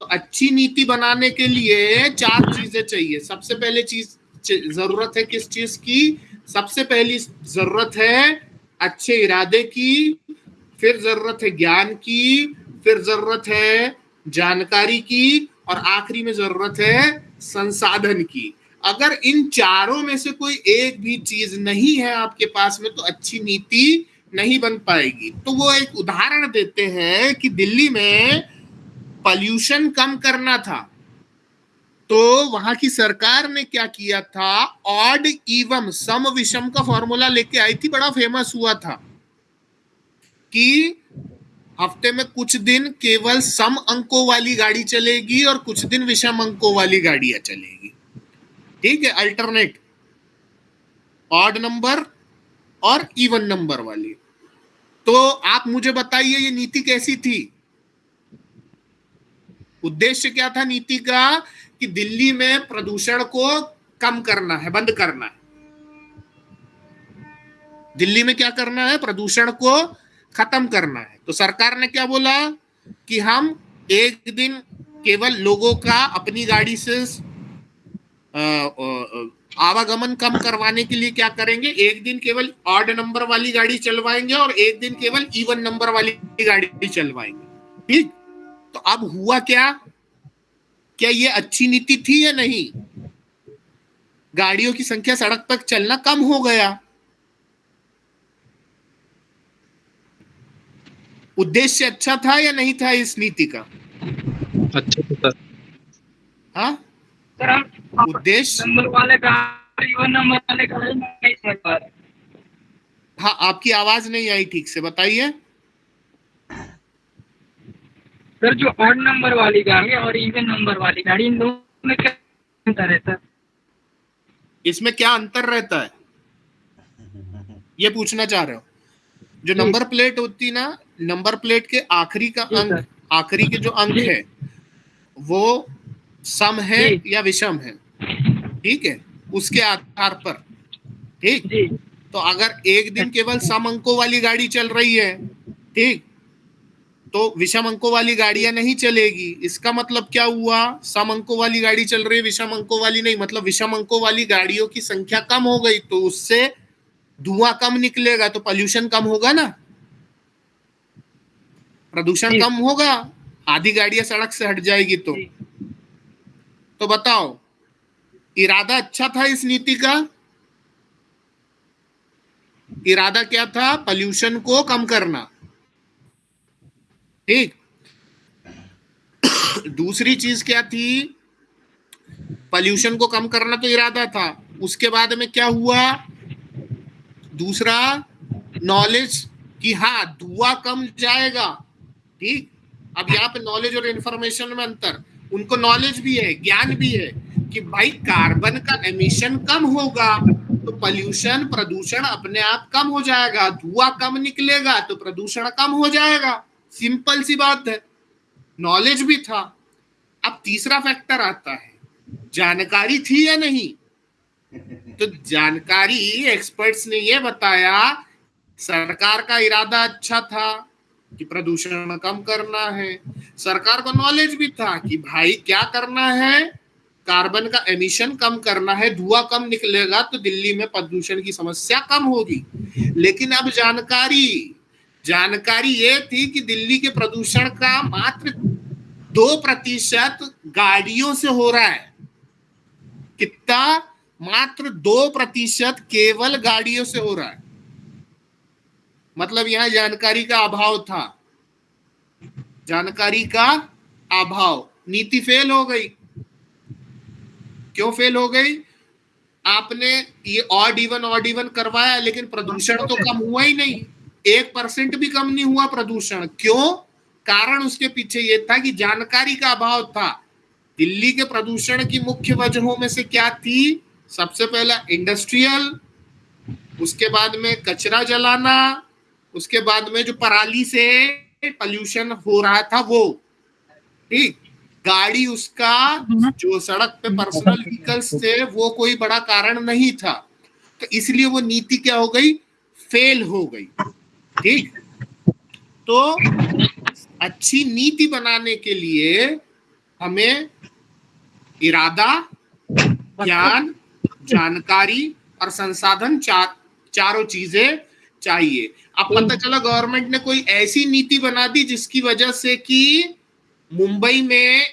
Speaker 1: तो अच्छी नीति बनाने के लिए चार चीज़ें चाहिए। सबसे पहले चीज़ ज़रूरत है किस चीज़ की? सबसे पहली ज़रूरत है अच्छे इरादे की, फिर ज़रूरत है ज्ञान की, फिर ज़रूरत है जानकारी की, और आखिरी में ज़रूरत है संसाधन की। अगर इन चारों में से कोई एक भी चीज़ नहीं है आपके पास में तो अच्छी नीति नहीं बन पाएगी। तो वो एक उदाहरण देते हैं कि दिल्ली में पॉल्यूशन कम करना था तो वहाँ की सरकार ने क्या किया था? ऑड इवम सम विषम का फॉर्मूला लेके आई थी, बड़ा फ़ेमस हुआ था कि हफ़्ते में कुछ दिन केवल सम अंकों वाली गाड़ी चलेगी और कुछ दिन विषम अंकों वाली गाड़ियाँ चलेगी। ठीक है अल्टरनेट ऑड नंबर और इवन नंबर वाली। तो आप मुझे बताइए, ये नीति कैसी थी? उद्देश्य क्या था नीति का? कि दिल्ली में प्रदूषण को कम करना है, बंद करना है। दिल्ली में क्या करना है? प्रदूषण को खत्म करना है। तो सरकार ने क्या बोला? कि हम एक दिन केवल लोगों का अपनी गाड़ी से आवागमन कम करवाने के लिए क्या करेंगे? एक दिन केवल ऑड नंबर वाली गाड़ी चलवाएँगे और एक दिन केवल इवन नंबर वाली गाड़ी चलवाएँगे। ठीक? तो अब हुआ क्या? क्या ये अच्छी नीति थी या नहीं? गाड़ियों की संख्या सड़क पर चलना कम हो गया। उद्देश्य अच्छा था या नहीं था इस नीति का?
Speaker 6: अच्छा सर
Speaker 1: हाँ उद्देश्य
Speaker 2: नंबर वाले गाड़ी नंबर वाले
Speaker 1: हाँ आपकी आवाज़ नहीं आई ठीक से बताइए।
Speaker 2: सर जो ऑड नंबर वाली गाड़ी और इवन नंबर वाली गाड़ी इन दोनों में क्या अंतर रहता है?
Speaker 1: इसमें क्या अंतर रहता है? ये पूछना चाह रहे हो। जो नंबर प्लेट होती ना नंबर प्लेट के आखिरी का अंक आखिरी के जो अंक है वो सम है या विषम है? ठीक है? उसके आधार पर। ठीक? तो अगर एक दिन केवल सम अंकों वाली गाड़ी चल रही है ठीक? तो विषम अंकों वाली गाड़ियाँ नहीं चलेगी। इसका मतलब क्या हुआ? सम अंकों वाली गाड़ी चल रही है विषम अंकों वाली नहीं। मतलब विषम अंकों वाली गाड़ियों की संख्या कम हो गई तो उससे धुआँ कम निकलेगा तो पॉल्यूशन कम होगा ना? प्रदूषण कम होगा आधी गाड़ियाँ सड़क से हट जाएगी तो। तो बताओ इरादा अच्छा था इस नीति का? इरादा क्या था? पॉल्यूशन को कम करना। ठीक। दूसरी चीज़ क्या थी? पॉल्यूशन को कम करना तो इरादा था। उसके बाद में क्या हुआ? दूसरा नॉलेज कि हाँ धुआँ कम जाएगा। ठीक। अब यहाँ पे नॉलेज और इंफॉर्मेशन में अंतर। उनको नॉलेज भी है, ज्ञान भी है कि भाई कार्बन का एमिशन कम होगा तो पॉल्यूशन प्रदूषण अपने आप कम हो जाएगा। धुआँ कम निकलेगा तो प्रदूषण कम हो जाएगा। सिंपल सी बात है नॉलेज भी था। अब तीसरा फैक्टर आता है, जानकारी थी या नहीं? तो जानकारी एक्सपर्ट्स ने यह बताया, सरकार का इरादा अच्छा था कि प्रदूषण कम करना है। सरकार को नॉलेज भी था कि भाई क्या करना है कार्बन का एमिशन कम करना है, धुआँ कम निकलेगा तो दिल्ली में प्रदूषण की समस्या कम होगी। लेकिन अब जानकारी जानकारी ये थी कि दिल्ली के प्रदूषण का मात्र दो प्रतिशत गाड़ियों से हो रहा है। कितना? मात्र दो प्रतिशत केवल गाड़ियों से हो रहा है। मतलब यहाँ जानकारी का अभाव था। जानकारी का अभाव। नीति फेल हो गई। क्यों फेल हो गई? आपने ये ऑड इवन ऑड इवन करवाया, लेकिन प्रदूषण तो कम हुआ ही नहीं। एक परसेंट भी कम नहीं हुआ प्रदूषण। क्यों? कारण उसके पीछे ये था कि जानकारी का अभाव था। दिल्ली के प्रदूषण की मुख्य वजहों में से क्या थी? सबसे पहला इंडस्ट्रियल, उसके बाद में कचरा जलाना, उसके बाद में जो पराली से पॉल्यूशन हो रहा था वो। ठीक? गाड़ी उसका, जो सड़क पे पर्सनल व्हीकल्स थे, वो कोई बड़ा कारण नहीं था। तो इसलिए वो नीति क्या हो गई? फेल हो गई। ठीक? तो अच्छी नीति बनाने के लिए हमें इरादा, ज्ञान, जानकारी और संसाधन चार, चारों चीज़ें चाहिए। अब पता चला गवर्नमेंट ने कोई ऐसी नीति बना दी जिसकी वजह से कि मुंबई में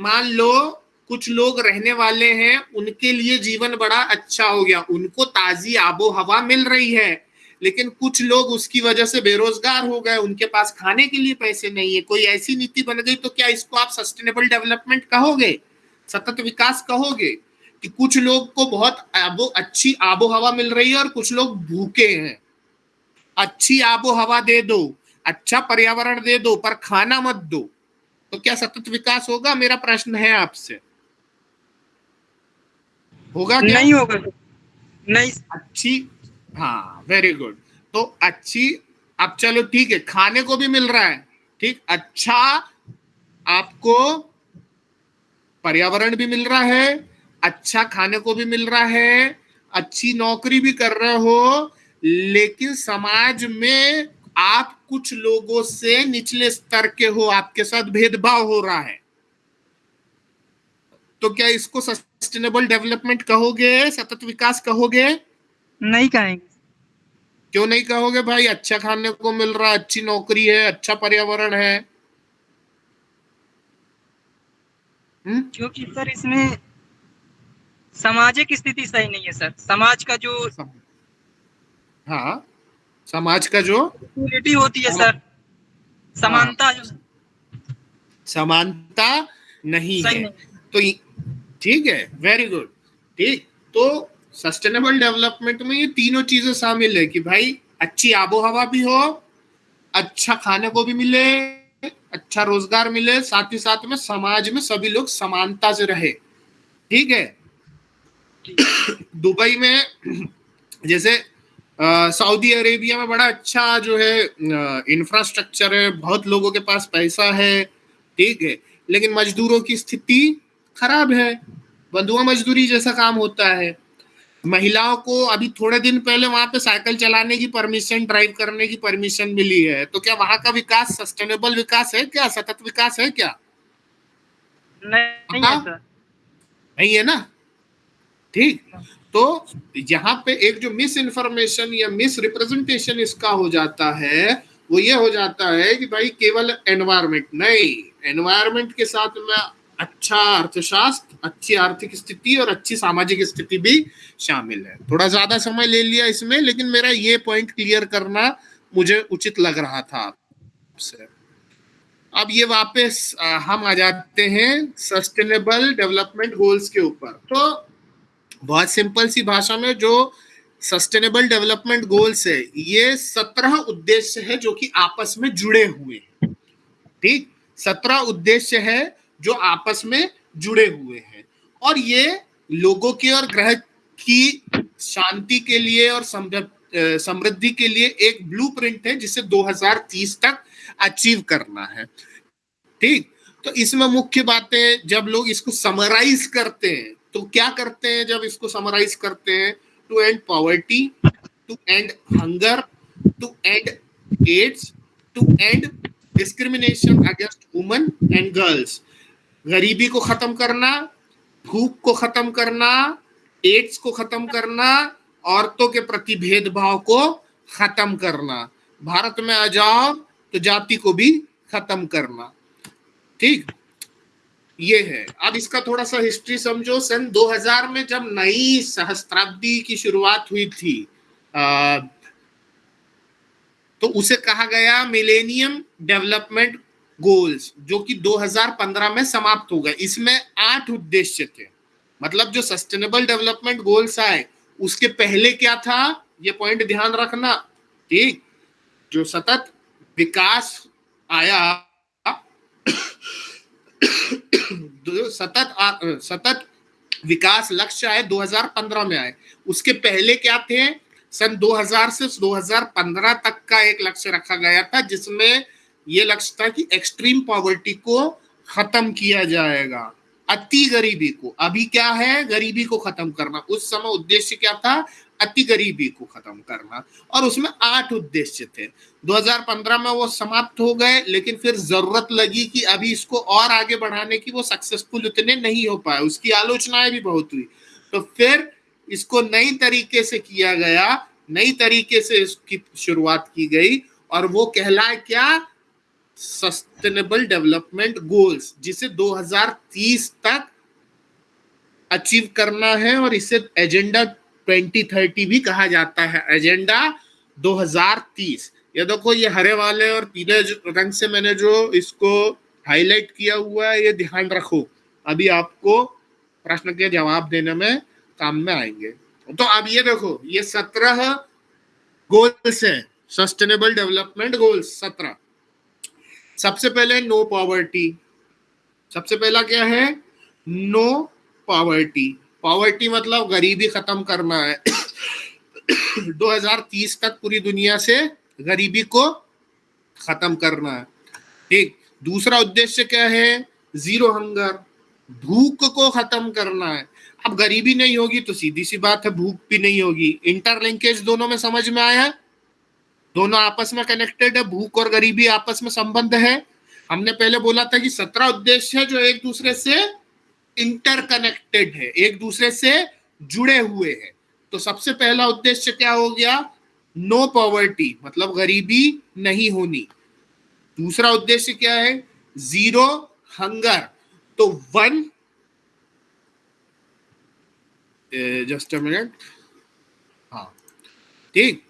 Speaker 1: मान लो कुछ लोग रहने वाले हैं, उनके लिए जीवन बड़ा अच्छा हो गया, उनको ताजी आबो हवा मिल रही है। लेकिन कुछ लोग उसकी वजह से बेरोजगार हो गए उनके पास खाने के लिए पैसे नहीं है। कोई ऐसी नीति बन गई तो क्या इसको आप सस्टेनेबल डेवलपमेंट कहोगे? सतत विकास कहोगे? कि कुछ लोग को बहुत आबो अच्छी आबो हवा मिल रही है और कुछ लोग भूखे हैं। अच्छी आबो हवा दे दो अच्छा पर्यावरण दे दो पर खाना मत दो। तो क्या सतत विकास होगा? मेरा प्रश्न है आपसे। होगा क्या?
Speaker 4: नहीं होगा। नहीं।
Speaker 1: अच्छी हाँ वेरी गुड तो अच्छी, अब चलो ठीक है, खाने को भी मिल रहा है, ठीक? अच्छा आपको पर्यावरण भी मिल रहा है अच्छा खाने को भी मिल रहा है, अच्छी नौकरी भी कर रहे हो, लेकिन समाज में आप कुछ लोगों से निचले स्तर के हो, आपके साथ भेदभाव हो रहा है। तो क्या इसको सस्टेनेबल डेवलपमेंट कहोगे, सतत विकास कहोगे?
Speaker 4: नहीं कहेंगे।
Speaker 1: क्यों नहीं कहोगे भाई? अच्छा खाने को मिल रहा अच्छी नौकरी है अच्छा पर्यावरण है। हम्म?
Speaker 4: क्योंकि सर इसमें सामाजिक स्थिति सही नहीं है सर। समाज का जो
Speaker 1: हाँ समाज का जो
Speaker 4: इक्वलिटी होती है सर। समानता जो
Speaker 1: समानता नहीं है।
Speaker 4: नहीं।
Speaker 1: तो ठीक है वेरी गुड ठीक तो सस्टेनेबल डेवलपमेंट में ये तीनों चीज़ें शामिल है कि भाई, अच्छी आबो हवा भी हो अच्छा खाने को भी मिले अच्छा रोज़गार मिले, साथ ही साथ में समाज में सभी लोग समानता से रहे। ठीक है? दुबई में, जैसे सऊदी अरेबिया में बड़ा अच्छा जो है इंफ्रास्ट्रक्चर है, बहुत लोगों के पास पैसा है। ठीक है? लेकिन मजदूरों की स्थिति खराब है। बंधुआ मजदूरी जैसा काम होता है। महिलाओं को अभी थोड़े दिन पहले वहाँ पे साइकिल चलाने की परमिशन ड्राइव करने की परमिशन मिली है। तो क्या वहाँ का विकास सस्टेनेबल विकास है क्या? सतत विकास है क्या?
Speaker 4: नहीं
Speaker 1: हाँ।
Speaker 4: है?
Speaker 1: नहीं है ना? ठीक। तो यहाँ पे एक जो मिस इन्फॉर्मेशन या मिस रिप्रेजेंटेशन इसका हो जाता है वो ये हो जाता है कि भाई केवल एनवायरमेंट नहीं। एनवायरमेंट के साथ में अच्छा अर्थशास्त्र, अच्छी आर्थिक स्थिति और अच्छी सामाजिक स्थिति भी शामिल है। थोड़ा ज़्यादा समय ले लिया इसमें, लेकिन मेरा ये पॉइंट क्लियर करना मुझे उचित लग रहा था आपसे। अब ये वापस हम आ जाते हैं सस्टेनेबल डेवलपमेंट गोल्स के ऊपर। तो बहुत सिंपल सी भाषा में जो सस्टेनेबल डेवलपमेंट गोल्स है, ये सत्रह उद्देश्य है जो कि आपस में जुड़े हुए हैं। ठीक? सत्रह उद्देश्य है जो आपस में जुड़े हुए हैं। और ये लोगों के और ग्रह की शांति के लिए और समृद्धि के लिए एक ब्लूप्रिंट है, जिसे 2030 तक अचीव करना है। ठीक? तो इसमें मुख्य बातें, जब लोग इसको समराइज करते हैं तो क्या करते हैं जब इसको समराइज करते हैं? To end poverty to end hunger to end AIDS to end discrimination against women and girls गरीबी को खत्म करना भूख को खत्म करना एड्स को खत्म करना औरतों के प्रति भेदभाव को खत्म करना। भारत में आ जाओ तो जाति को भी खत्म करना। ठीक? ये है। अब इसका थोड़ा सा हिस्ट्री समझो। सन 2000 में जब नई सहस्त्राब्दी की शुरुआत हुई थी आ, तो उसे कहा गया मिलेनियम डेवलपमेंट गोल्स जो कि 2015 में समाप्त हो गए। इसमें आठ उद्देश्य थे। मतलब जो सस्टेनेबल डेवलपमेंट गोल्स आए, उसके पहले क्या था? ये पॉइंट ध्यान रखना। ठीक? जो सतत विकास आया सतत सतत विकास लक्ष्य आए 2015 में आए। उसके पहले क्या थे? सन 2000 से 2015 तक का एक लक्ष्य रखा गया था, जिसमें ये लक्ष्य था कि एक्सट्रीम पॉवर्टी को खत्म किया जाएगा, अति गरीबी को। अभी क्या है? गरीबी को खत्म करना। उस समय उद्देश्य क्या था? अति गरीबी को खत्म करना। और उसमें आठ उद्देश्य थे। 2015 में वो समाप्त हो गए, लेकिन फिर ज़रूरत लगी कि अभी इसको और आगे बढ़ाने की वो सक्सेसफुल उतने नहीं हो पाए। उसकी आलोचनाएँ भी बहुत हुई। तो फिर इसको नई तरीके से किया गया। नई तरीके से इसकी शुरुआत की गई। और वो कहलाए क्या? सस्टेनेबल डेवलपमेंट गोल्स जिसे 2030 तक अचीव करना है और इसे एजेंडा 2030 भी कहा जाता है। एजेंडा 2030 ये देखो, ये हरे वाले और पीले रंग से मैंने जो इसको हाईलाइट किया हुआ है, ये ध्यान रखो। अभी आपको प्रश्न के जवाब देने में काम में आएँगे। तो अब ये देखो, ये सत्रह गोल्स हैं। सस्टेनेबल डेवलपमेंट गोल्स सत्रह। सबसे पहले नो पॉवर्टी सबसे पहला क्या है? नो पॉवर्टी पॉवर्टी मतलब गरीबी खत्म करना है। 2030 तक पूरी दुनिया से गरीबी को खत्म करना है। ठीक? दूसरा उद्देश्य क्या है? ज़ीरो हंगर भूख को खत्म करना है। अब गरीबी नहीं होगी तो सीधी सी बात है, भूख भी नहीं होगी। इंटरलिंकेज दोनों में समझ में आया? दोनों आपस में कनेक्टेड है, भूख और गरीबी आपस में संबंध है। हमने पहले बोला था कि सत्रह उद्देश्य है जो एक दूसरे से इंटरकनेक्टेड है, एक दूसरे से जुड़े हुए हैं। तो सबसे पहला उद्देश्य क्या हो गया? नो पॉवर्टी मतलब गरीबी नहीं होनी। दूसरा उद्देश्य क्या है? ज़ीरो हंगर तो वन जस्ट अ मिनट हाँ ठीक।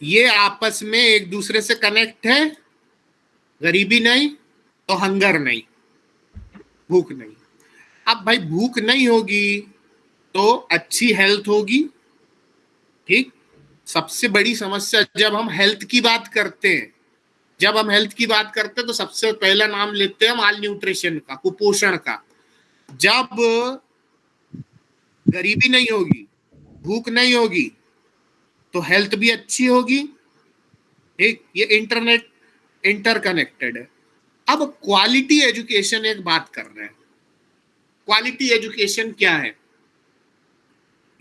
Speaker 1: ये आपस में एक दूसरे से कनेक्ट है। गरीबी नहीं तो हंगर नहीं, भूख नहीं। अब भाई भूख नहीं होगी तो अच्छी हेल्थ होगी, ठीक? सबसे बड़ी समस्या, जब हम हेल्थ की बात करते हैं, जब हम हेल्थ की बात करते हैं तो सबसे पहला नाम लेते हैं माल न्यूट्रिशन का, कुपोषण का। जब गरीबी नहीं होगी, भूख नहीं होगी तो हेल्थ भी अच्छी होगी। एक ये इंटरनेट इंटरकनेक्टेड है। अब क्वालिटी एजुकेशन एक बात कर रहे हैं। क्वालिटी एजुकेशन क्या है?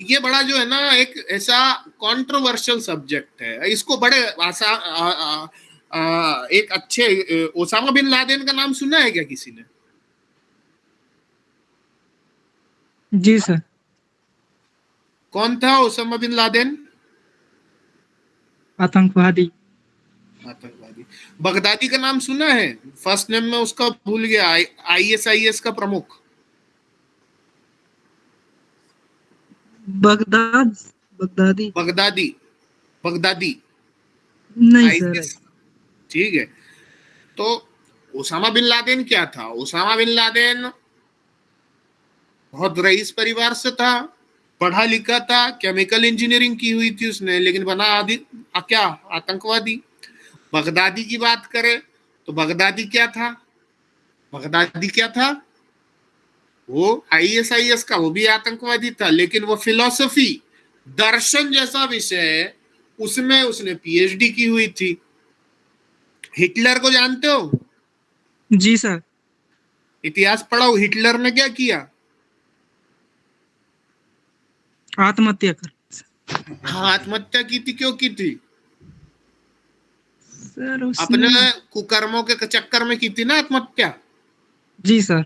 Speaker 1: ये बड़ा जो है ना एक ऐसा कंट्रोवर्शियल सब्जेक्ट है। इसको बड़े आसा आ, आ, आ, एक अच्छे ओसामा बिन लादेन का नाम सुना है क्या किसी ने?
Speaker 4: जी सर।
Speaker 1: कौन था ओसामा बिन लादेन?
Speaker 4: आतंकवादी।
Speaker 1: आतंकवादी। बगदादी का नाम सुना है? फ़र्स्ट नेम में उसका भूल गया। आई एस आई एस का प्रमुख।
Speaker 4: Baghdad Baghdadi.
Speaker 1: बगदादी। बगदादी।
Speaker 4: नहीं सर।
Speaker 1: ठीक है। तो ओसामा बिन लादेन क्या था? ओसामा बिन लादेन बहुत रईस परिवार से था। पढ़ा लिखा था केमिकल इंजीनियरिंग की हुई थी उसने लेकिन बना आदि क्या आतंकवादी। बगदादी की बात करें तो बगदादी क्या था? बगदादी क्या था? वो आईएसआईएस का वो भी आतंकवादी था लेकिन वो फिलोसफी दर्शन जैसा विषय है उसमें उसने पीएचडी की हुई थी। हिटलर को जानते हो?
Speaker 4: जी सर।
Speaker 1: इतिहास पढ़ाओ हिटलर ने क्या किया?
Speaker 4: आत्महत्या कर।
Speaker 1: हाँ आत्महत्या की थी क्यों की थी?
Speaker 4: सर
Speaker 1: अपने कुकर्मों के चक्कर में की थी ना आत्महत्या?
Speaker 4: जी सर।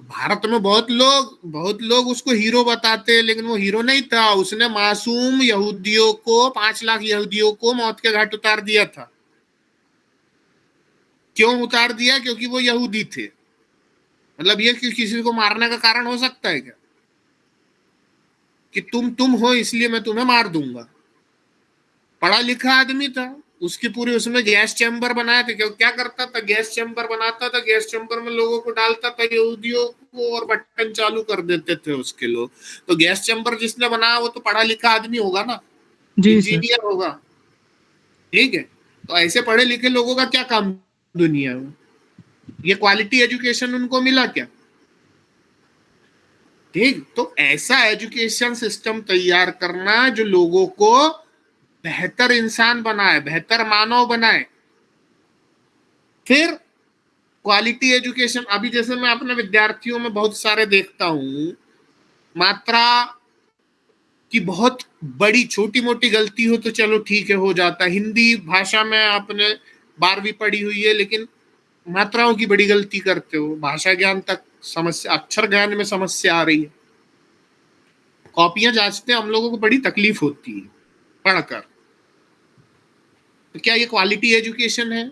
Speaker 1: भारत में बहुत लोग बहुत लोग उसको हीरो बताते लेकिन वो हीरो नहीं था। उसने मासूम यहूदियों को पाँच लाख यहूदियों को मौत के घाट उतार दिया था। क्यों उतार दिया? क्योंकि वो यहूदी थे। मतलब ये कि किसी को मारने का कारण हो सकता है क्या? कि तुम तुम हो इसलिए मैं तुम्हें मार दूँगा। पढ़ा लिखा आदमी था उसकी पूरी उसमें गैस चैम्बर बनाया था। क्यों? क्या करता था? गैस चैम्बर बनाता था गैस चैम्बर में लोगों को डालता था यहूदियों को और बटन चालू कर देते थे उसके लोग। तो गैस चैम्बर जिसने बनाया वो तो पढ़ा लिखा आदमी होगा ना? इंजीनियर होगा। ठीक है? तो ऐसे पढ़े लिखे लोगों का क्या काम दुनिया में? ये क्वालिटी एजुकेशन उनको मिला क्या? ठीक? तो ऐसा एजुकेशन सिस्टम तैयार करना जो लोगों को बेहतर इंसान बनाए, बेहतर मानव बनाए। फिर क्वालिटी एजुकेशन अभी जैसे मैं अपने विद्यार्थियों में बहुत सारे देखता हूँ, मात्रा की बहुत बड़ी छोटी मोटी गलती हो तो चलो ठीक है, हो जाता है। हिंदी भाषा में आपने बारहवीं पढ़ी हुई है, लेकिन मात्राओं की बड़ी गलती करते हो, भाषा ज्ञान तक समस्या, अक्षर ज्ञान में समस्या आ रही है। कॉपियाँ जांचते हम लोगों को बड़ी तकलीफ़ होती है, पढ़कर। तो क्या ये क्वालिटी एजुकेशन है?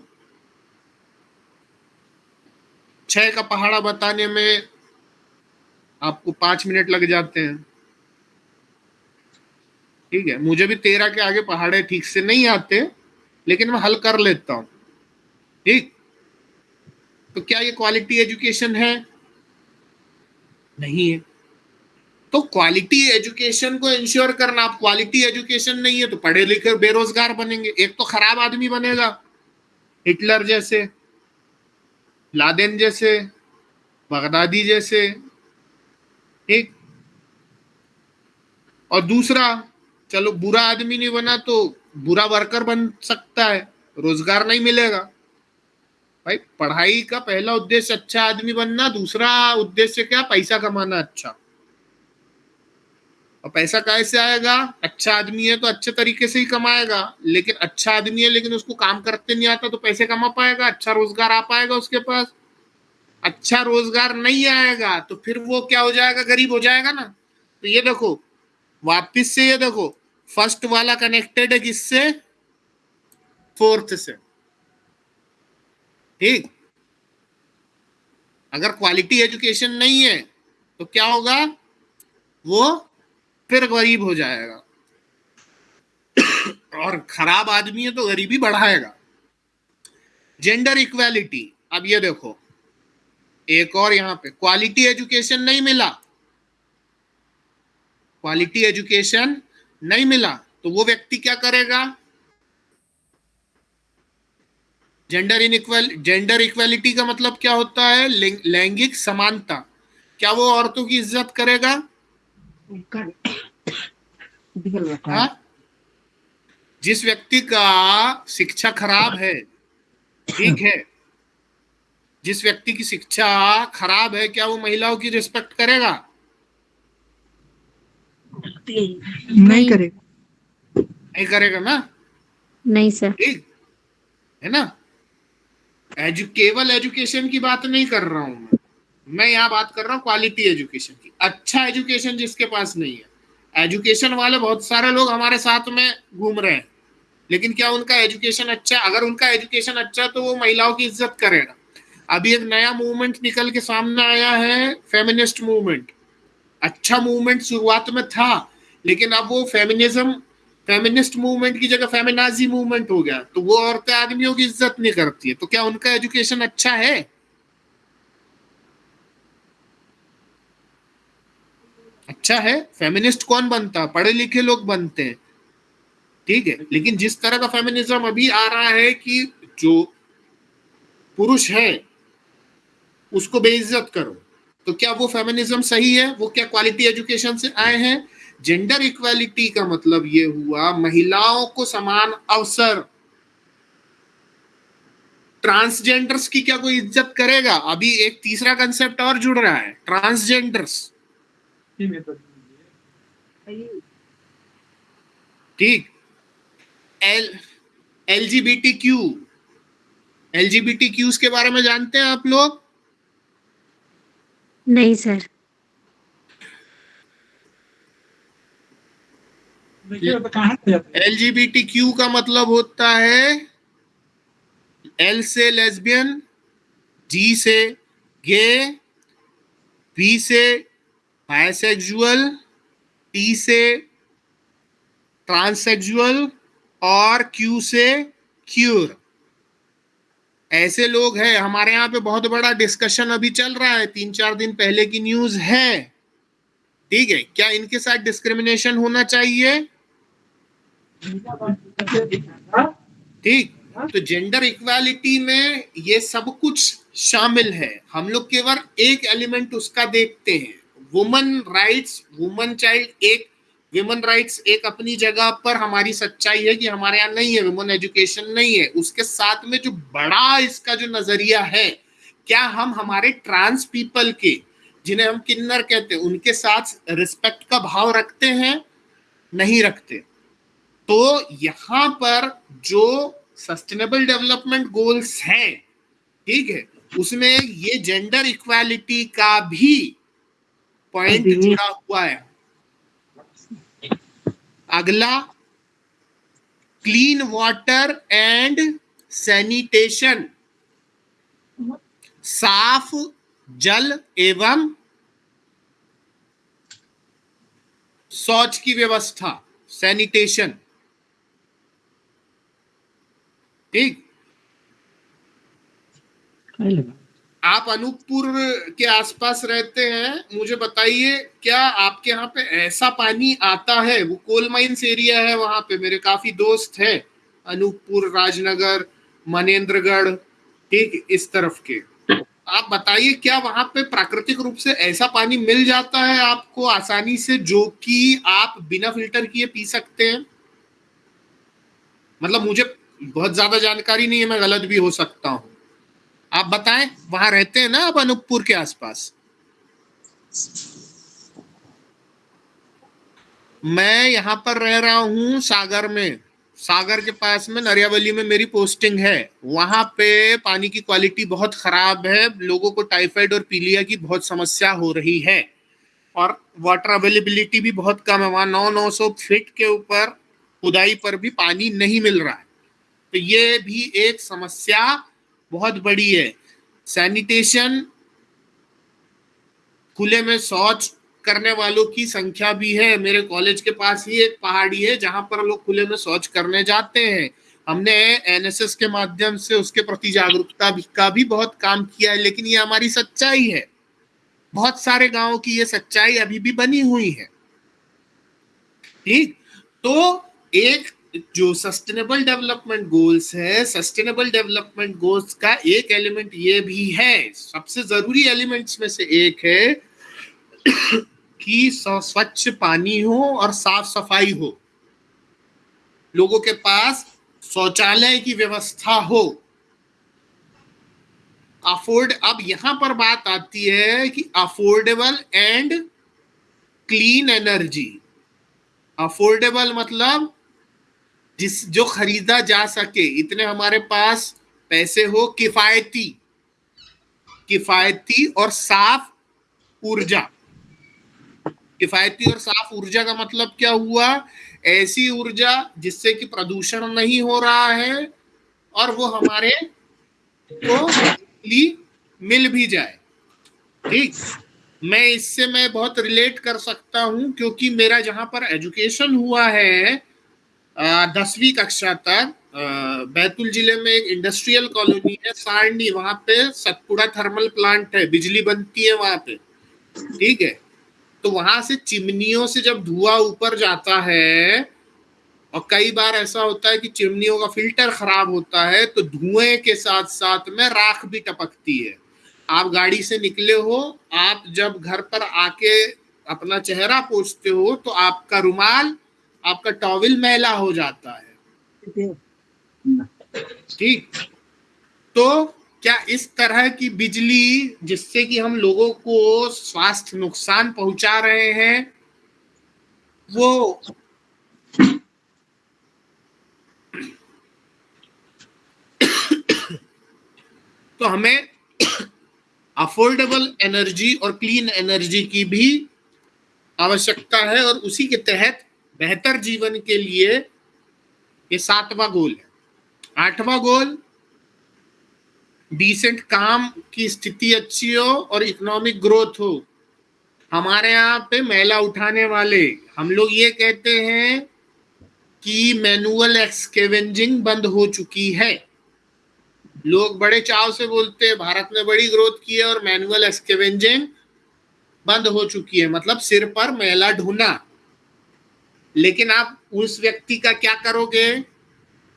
Speaker 1: छह का पहाड़ा बताने में आपको पाँच मिनट लग जाते हैं। ठीक है, मुझे भी तेरह के आगे पहाड़े ठीक से नहीं आते, लेकिन मैं हल कर लेता हूँ। ठीक? तो क्या ये क्वालिटी एजुकेशन है? नहीं है। तो क्वालिटी एजुकेशन को इंश्योर करना। आप क्वालिटी एजुकेशन नहीं है तो पढ़े लिखे बेरोजगार बनेंगे। एक तो खराब आदमी बनेगा। हिटलर जैसे, लादेन जैसे, बगदादी जैसे, एक। और दूसरा, चलो बुरा आदमी नहीं बना तो बुरा वर्कर बन सकता है। रोज़गार नहीं मिलेगा। भाई, पढ़ाई का पहला उद्देश्य अच्छा आदमी बनना, दूसरा उद्देश्य क्या? पैसा कमाना अच्छा। और पैसा कैसे आएगा? अच्छा आदमी है तो अच्छे तरीके से ही कमाएगा। लेकिन अच्छा आदमी है, लेकिन उसको काम करते नहीं आता तो पैसे कमा पाएगा अच्छा रोज़गार आ पाएगा उसके पास। अच्छा रोज़गार नहीं आएगा तो फिर वो क्या हो जाएगा? गरीब हो जाएगा ना। तो ये देखो, वापिस से ये देखो फ़र्स्ट वाला कनेक्टेड है किससे? फोर्थ से। ठीक? अगर क्वालिटी एजुकेशन नहीं है तो क्या होगा? वो फिर गरीब हो जाएगा। और खराब आदमी है तो गरीबी बढ़ाएगा। जेंडर इक्वालिटी अब ये देखो। एक और यहाँ पे क्वालिटी एजुकेशन नहीं मिला। क्वालिटी एजुकेशन नहीं मिला तो वो व्यक्ति क्या करेगा? Gender in equal gender equality का मतलब क्या होता है? लैंगिक समानता। क्या वो औरतों की इज़्ज़त करेगा? हाँ? जिस व्यक्ति का शिक्षा खराब है ठीक है जिस व्यक्ति की शिक्षा खराब है क्या वो महिलाओं की रिस्पेक्ट करेगा?
Speaker 4: नहीं करेगा।
Speaker 1: नहीं करेगा ना?
Speaker 7: नहीं सर
Speaker 1: ठीक है ना? एजु केवल एजुकेशन की बात नहीं कर रहा हूँ मैं। मैं यहाँ बात कर रहा हूँ क्वालिटी एजुकेशन की। अच्छा एजुकेशन जिसके पास नहीं है। एजुकेशन वाले बहुत सारे लोग हमारे साथ में घूम रहे हैं। लेकिन क्या उनका एजुकेशन अच्छा अगर उनका एजुकेशन अच्छा तो वो महिलाओं की इज़्ज़त करेगा। अभी एक नया मूवमेंट निकल के सामने आया है फेमिनिस्ट मूवमेंट अच्छा मूवमेंट शुरुआत में था, लेकिन अब वो फेमिनिज्म फेमिनिस्ट मूवमेंट की जगह फेमिनाजी मूवमेंट हो गया तो वो औरतें आदमियों की इज़्ज़त नहीं करती है तो क्या उनका एजुकेशन अच्छा है? अच्छा है? फेमिनिस्ट कौन बनता? पढ़े लिखे लोग बनते हैं। ठीक है, लेकिन जिस तरह का फेमिनिज्म अभी आ रहा है कि जो पुरुष है, उसको बेइज्जत करो तो क्या वो फेमिनिज्म सही है? वो क्या क्वालिटी एजुकेशन से आए हैं? जेंडर इक्वालिटी का मतलब ये हुआ महिलाओं को समान अवसर। ट्रांसजेंडर्स की क्या कोई इज़्ज़त करेगा? अभी एक तीसरा कंसेप्ट और जुड़ रहा है ट्रांसजेंडर्स ठीक। L L G B T Q L G B T Qs के बारे में जानते हैं आप लोग?
Speaker 7: नहीं sir.
Speaker 1: L G B T Q का मतलब होता है एल से लेस्बियन जी से गे बी से बायसेक्सुअल टी से ट्रांससेक्सुअल और क्यू से क्यूर ऐसे लोग हैं। हमारे यहाँ पे बहुत बड़ा डिस्कशन अभी चल रहा है। तीन चार दिन पहले की न्यूज़ है। ठीक है? क्या इनके साथ डिस्क्रिमिनेशन होना चाहिए? ठीक तो जेंडर इक्वालिटी में ये सब कुछ शामिल है। हम लोग केवल एक एलिमेंट उसका देखते हैं। वुमन राइट्स वुमन चाइल्ड एक विमन राइट्स एक अपनी जगह पर हमारी सच्चाई है कि हमारे यहाँ नहीं है विमन एजुकेशन नहीं है। उसके साथ में जो बड़ा इसका जो नज़रिया है, क्या हम हमारे ट्रांस पीपल के, जिन्हें हम किन्नर कहते हैं, उनके साथ रिस्पेक्ट का भाव रखते हैं? नहीं रखते। तो यहाँ पर जो सस्टेनेबल डेवलपमेंट गोल्स हैं ठीक है उसमें ये जेंडर इक्वालिटी का भी पॉइंट जुड़ा हुआ है। अगला क्लीन वाटर एंड सैनिटेशन साफ़ जल एवं शौच की व्यवस्था सैनिटेशन ठीक। आप अनूपपुर के आसपास रहते हैं मुझे बताइए क्या आपके यहाँ पे ऐसा पानी आता है? वो कोल माइंस एरिया है वहाँ पे मेरे काफ़ी दोस्त हैं अनूपपुर राजनगर मनेन्द्रगढ़ ठीक इस तरफ़ के। आप बताइए क्या वहाँ पे प्राकृतिक रूप से ऐसा पानी मिल जाता है आपको आसानी से जो कि आप बिना फ़िल्टर किए पी सकते हैं? मतलब मुझे बहुत ज़्यादा जानकारी नहीं है, मैं गलत भी हो सकता हूँ। आप बताएँ, वहाँ रहते हैं ना आप अनूपपुर के आसपास? मैं यहाँ पर रह रहा हूँ सागर में। सागर के पास में, नरियावली में मेरी पोस्टिंग है। वहाँ पे पानी की क्वालिटी बहुत खराब है। लोगों को टाइफाइड और पीलिया की बहुत समस्या हो रही है। और वाटर अवेलेबिलिटी भी बहुत कम है। वहाँ नौ नौ सौ फीट के ऊपर खुदाई पर भी पानी नहीं मिल रहा है। तो ये भी एक समस्या बहुत बड़ी है। सैनिटेशन खुले में शौच करने वालों की संख्या भी है। मेरे कॉलेज के पास ही एक पहाड़ी है, जहाँ पर लोग खुले में शौच करने जाते हैं। हमने एनएसएस के माध्यम से उसके प्रति जागरूकता का भी बहुत काम किया है, लेकिन ये हमारी सच्चाई है। बहुत सारे गाँवों की ये सच्चाई अभी भी बनी हुई है। ठीक? तो एक जो सस्टेनेबल डेवलपमेंट गोल्स है सस्टेनेबल डेवलपमेंट गोल्स का एक एलिमेंट ये भी है। सबसे ज़रूरी एलिमेंट्स में से एक है कि स्वच्छ पानी हो और साफ़ सफ़ाई हो। लोगों के पास शौचालय की व्यवस्था हो। अफोर्ड, अब यहाँ पर बात आती है कि affordable and clean energy. Affordable मतलब जिस, जो खरीदा जा सके, इतने हमारे पास पैसे हो, किफायती। किफायती और साफ़ ऊर्जा। किफायती और साफ़ ऊर्जा का मतलब क्या हुआ? ऐसी ऊर्जा जिससे कि प्रदूषण नहीं हो रहा है और वो हमारे को मिल भी जाए। ठीक? मैं इससे मैं बहुत रिलेट कर सकता हूँ, क्योंकि मेरा जहाँ पर एजुकेशन हुआ है दसवीं कक्षा तक बैतूल ज़िले में एक इंडस्ट्रियल कॉलोनी है, सारणी, वहाँ पे सतपुड़ा थर्मल प्लांट है, बिजली बनती है वहाँ पे, ठीक है? तो वहाँ से चिमनियों से जब धुआँ ऊपर जाता है, और कई बार ऐसा होता है कि चिमनियों का फ़िल्टर खराब होता है तो धुएँ के साथ साथ में राख भी टपकती है। आप गाड़ी से निकले हो, आप जब घर पर आके अपना चेहरा पोछते हो तो आपका रुमाल आपका टॉविल मैला हो जाता है। ठीक? तो क्या इस तरह की बिजली जिससे कि हम लोगों को स्वास्थ्य नुकसान पहुँचा रहे हैं, वो तो हमें अफोर्डेबल एनर्जी और क्लीन एनर्जी की भी आवश्यकता है और उसी के तहत बेहतर जीवन के लिए ये सातवां गोल है। आठवां गोल डिसेंट काम की स्थिति अच्छी हो और इकोनॉमिक ग्रोथ हो। हमारे यहाँ पे मैला उठाने वाले, हम लोग ये कहते हैं कि मैनुअल एक्सकेवेंजिंग बंद हो चुकी है। लोग बड़े चाव से बोलते हैं, भारत ने बड़ी ग्रोथ की है और मैनुअल एक्सकेवेंजिंग बंद हो चुकी है। मतलब सिर पर मैला ढूंढना। लेकिन आप उस व्यक्ति का क्या करोगे?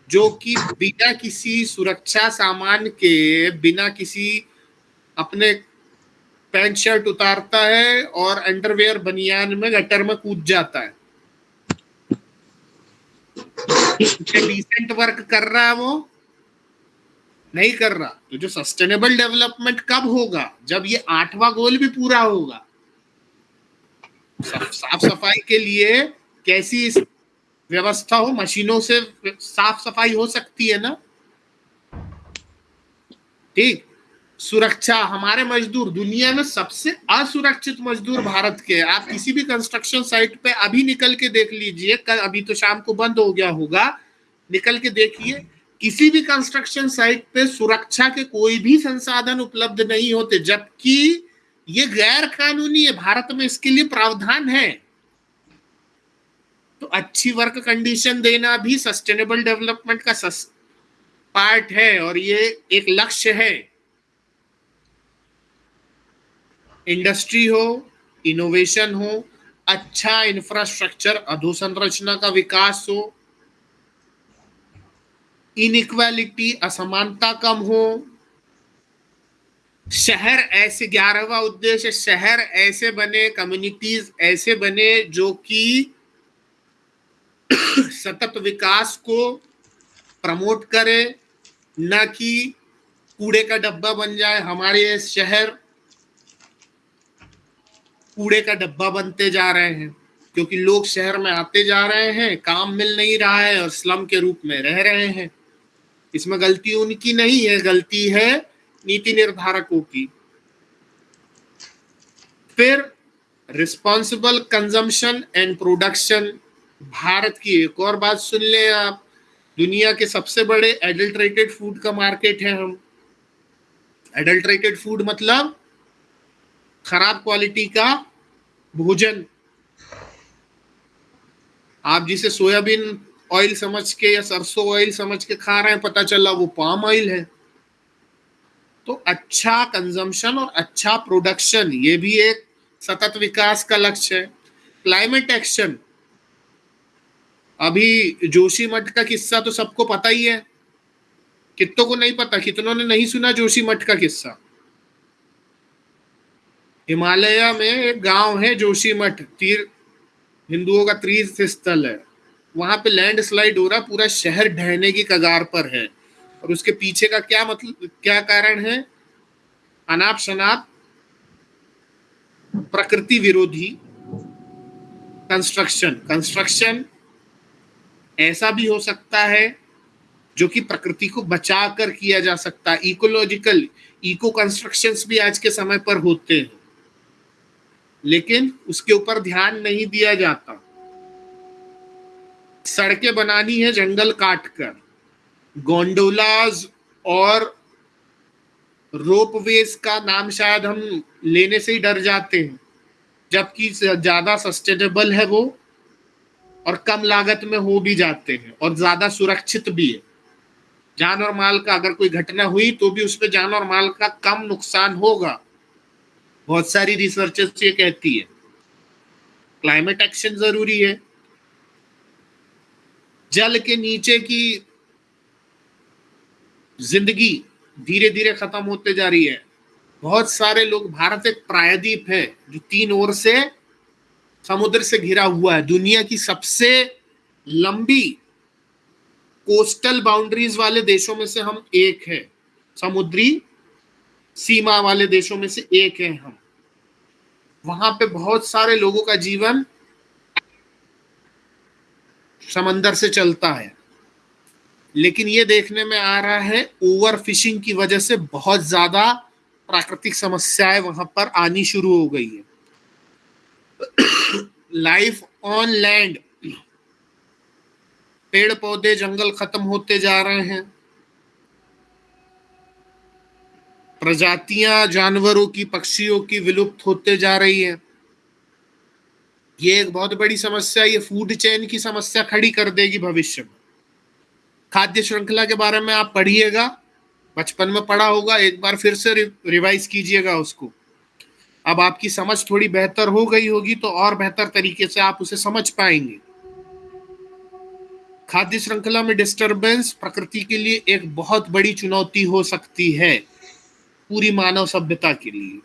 Speaker 1: जो कि बिना किसी सुरक्षा सामान के, बिना किसी अपने पैंट शर्ट उतारता है और अंडरवेयर बनियान में गटर में कूद जाता है। डिसेंट वर्क कर रहा है वो? नहीं कर रहा। तो जो सस्टेनेबल डेवलपमेंट कब होगा? जब ये आठवां गोल भी पूरा होगा। साफ़ सफ़ाई के लिए कैसी इस व्यवस्था हो? मशीनों से साफ़ सफ़ाई हो सकती है ना? ठीक। सुरक्षा, हमारे मजदूर, दुनिया में सबसे असुरक्षित मजदूर भारत के आप किसी भी कंस्ट्रक्शन साइट पे अभी निकल के देख लीजिए। कल, अभी तो शाम को बंद हो गया होगा। निकल के देखिए। किसी भी कंस्ट्रक्शन साइट पे सुरक्षा के कोई भी संसाधन उपलब्ध नहीं होते, जबकि ये गैर कानूनी है। भारत में इसके लिए प्रावधान है। तो अच्छी वर्क कंडीशन देना भी सस्टेनेबल डेवलपमेंट का सस पार्ट है और ये एक लक्ष्य है। इंडस्ट्री हो इनोवेशन हो अच्छा इंफ्रास्ट्रक्चर अधोसंरचना का विकास हो इनइक्वालिटी असमानता कम हो, शहर ऐसे ग्यारहवा उद्देश्य, शहर ऐसे बने कम्युनिटीज ऐसे बने जो कि सतत विकास को प्रमोट करे, न कि कूड़े का डब्बा बन जाए हमारे शहर। कूड़े का डब्बा बनते जा रहे हैं, क्योंकि लोग शहर में आते जा रहे हैं, काम मिल नहीं रहा है और स्लम के रूप में रह रहे हैं। इसमें गलती उनकी नहीं है, गलती है नीति निर्धारकों की। फिर responsible consumption and production Bharat की एक और बात सुन ले आप। दुनिया के सबसे बड़े एडल्ट्रेटेड फ़ूड का मार्केट है हम। एडल्ट्रेटेड फ़ूड मतलब खराब क्वालिटी का भोजन। आप जिसे सोयाबीन ऑयल समझ के या सरसों ऑयल समझ के खा रहे हैं, पता चला वो पाम ऑयल है। तो अच्छा कंजम्पशन और अच्छा प्रोडक्शन ये भी एक सतत विकास का लक्ष्य है। क्लाइमेट एक्शन अभी जोशी मठ का किस्सा तो सबको पता ही है। कितनों को नहीं पता, कितनों ने नहीं सुना जोशी मठ का किस्सा? हिमालय में एक गाँव है जोशी मठ, तीर, हिंदुओं का तीर्थ स्थल है। वहाँ पे लैंड स्लाइड हो रहा, पूरा शहर ढहने की कगार पर है। और उसके पीछे का क्या मतलब क्या कारण है? अनाप शनाप, प्रकृति विरोधी कंस्ट्रक्शन कंस्ट्रक्शन ऐसा भी हो सकता है जो कि प्रकृति को बचा कर किया जा सकता है। इकोलॉजिकल इको कंस्ट्रक्शन भी आज के समय पर होते हैं। लेकिन उसके ऊपर ध्यान नहीं दिया जाता। सड़कें बनानी है जंगल काट कर गोंडोलाज और रोपवेज का नाम शायद हम लेने से ही डर जाते हैं, जबकि ज़्यादा सस्टेनेबल है वो। और कम लागत में हो भी जाते हैं और ज़्यादा सुरक्षित भी है। जान और माल का अगर कोई घटना हुई तो भी उसमें जान और माल का कम नुकसान होगा। बहुत सारी रिसर्चेस ये कहती है। क्लाइमेट एक्शन ज़रूरी है। जल के नीचे की ज़िंदगी धीरे धीरे खत्म होते जा रही है। बहुत सारे लोग, भारत एक प्रायद्वीप है जो तीन ओर से समुद्र से घिरा हुआ है। दुनिया की सबसे लंबी कोस्टल बाउंड्रीज वाले देशों में से हम एक है। समुद्री सीमा वाले देशों में से एक है हम। वहाँ पे बहुत सारे लोगों का जीवन समंदर से चलता है। लेकिन ये देखने में आ रहा है ओवर फिशिंग की वजह से बहुत ज़्यादा प्राकृतिक समस्याएँ वहाँ पर आनी शुरू हो गई है। लाइफ ऑन लैंड पेड़ पौधे जंगल खत्म होते जा रहे हैं। प्रजातियाँ, जानवरों की, पक्षियों की विलुप्त होते जा रही है। ये एक बहुत बड़ी समस्या, ये फ़ूड चेन की समस्या खड़ी कर देगी भविष्य में। खाद्य श्रृंखला के बारे में आप पढ़िएगा। बचपन में पढ़ा होगा, एक बार फिर से रिवाइज कीजिएगा उसको। अब आपकी समझ थोड़ी बेहतर हो गई होगी तो और बेहतर तरीके से आप उसे समझ पाएँगे। खाद्य श्रृंखला में डिस्टरबेंस प्रकृति के लिए एक बहुत बड़ी चुनौती हो सकती है, पूरी मानव सभ्यता के लिए।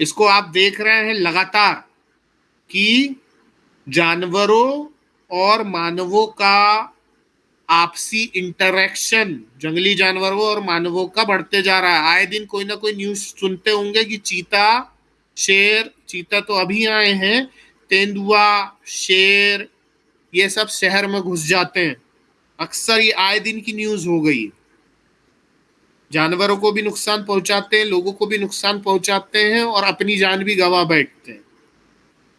Speaker 1: इसको आप देख रहे हैं लगातार कि जानवरों और मानवों का आपसी इंटरेक्शन, जंगली जानवरों और मानवों का बढ़ते जा रहा है। आए दिन कोई ना कोई न्यूज़ सुनते होंगे कि चीता शेर, चीता तो अभी आए हैं, तेंदुआ, शेर, ये सब शहर में घुस जाते हैं। अक्सर ये आए दिन की न्यूज़ हो गई। जानवरों को भी नुकसान पहुंचाते हैं, लोगों को भी नुकसान पहुंचाते हैं और अपनी जान भी गवा बैठते हैं।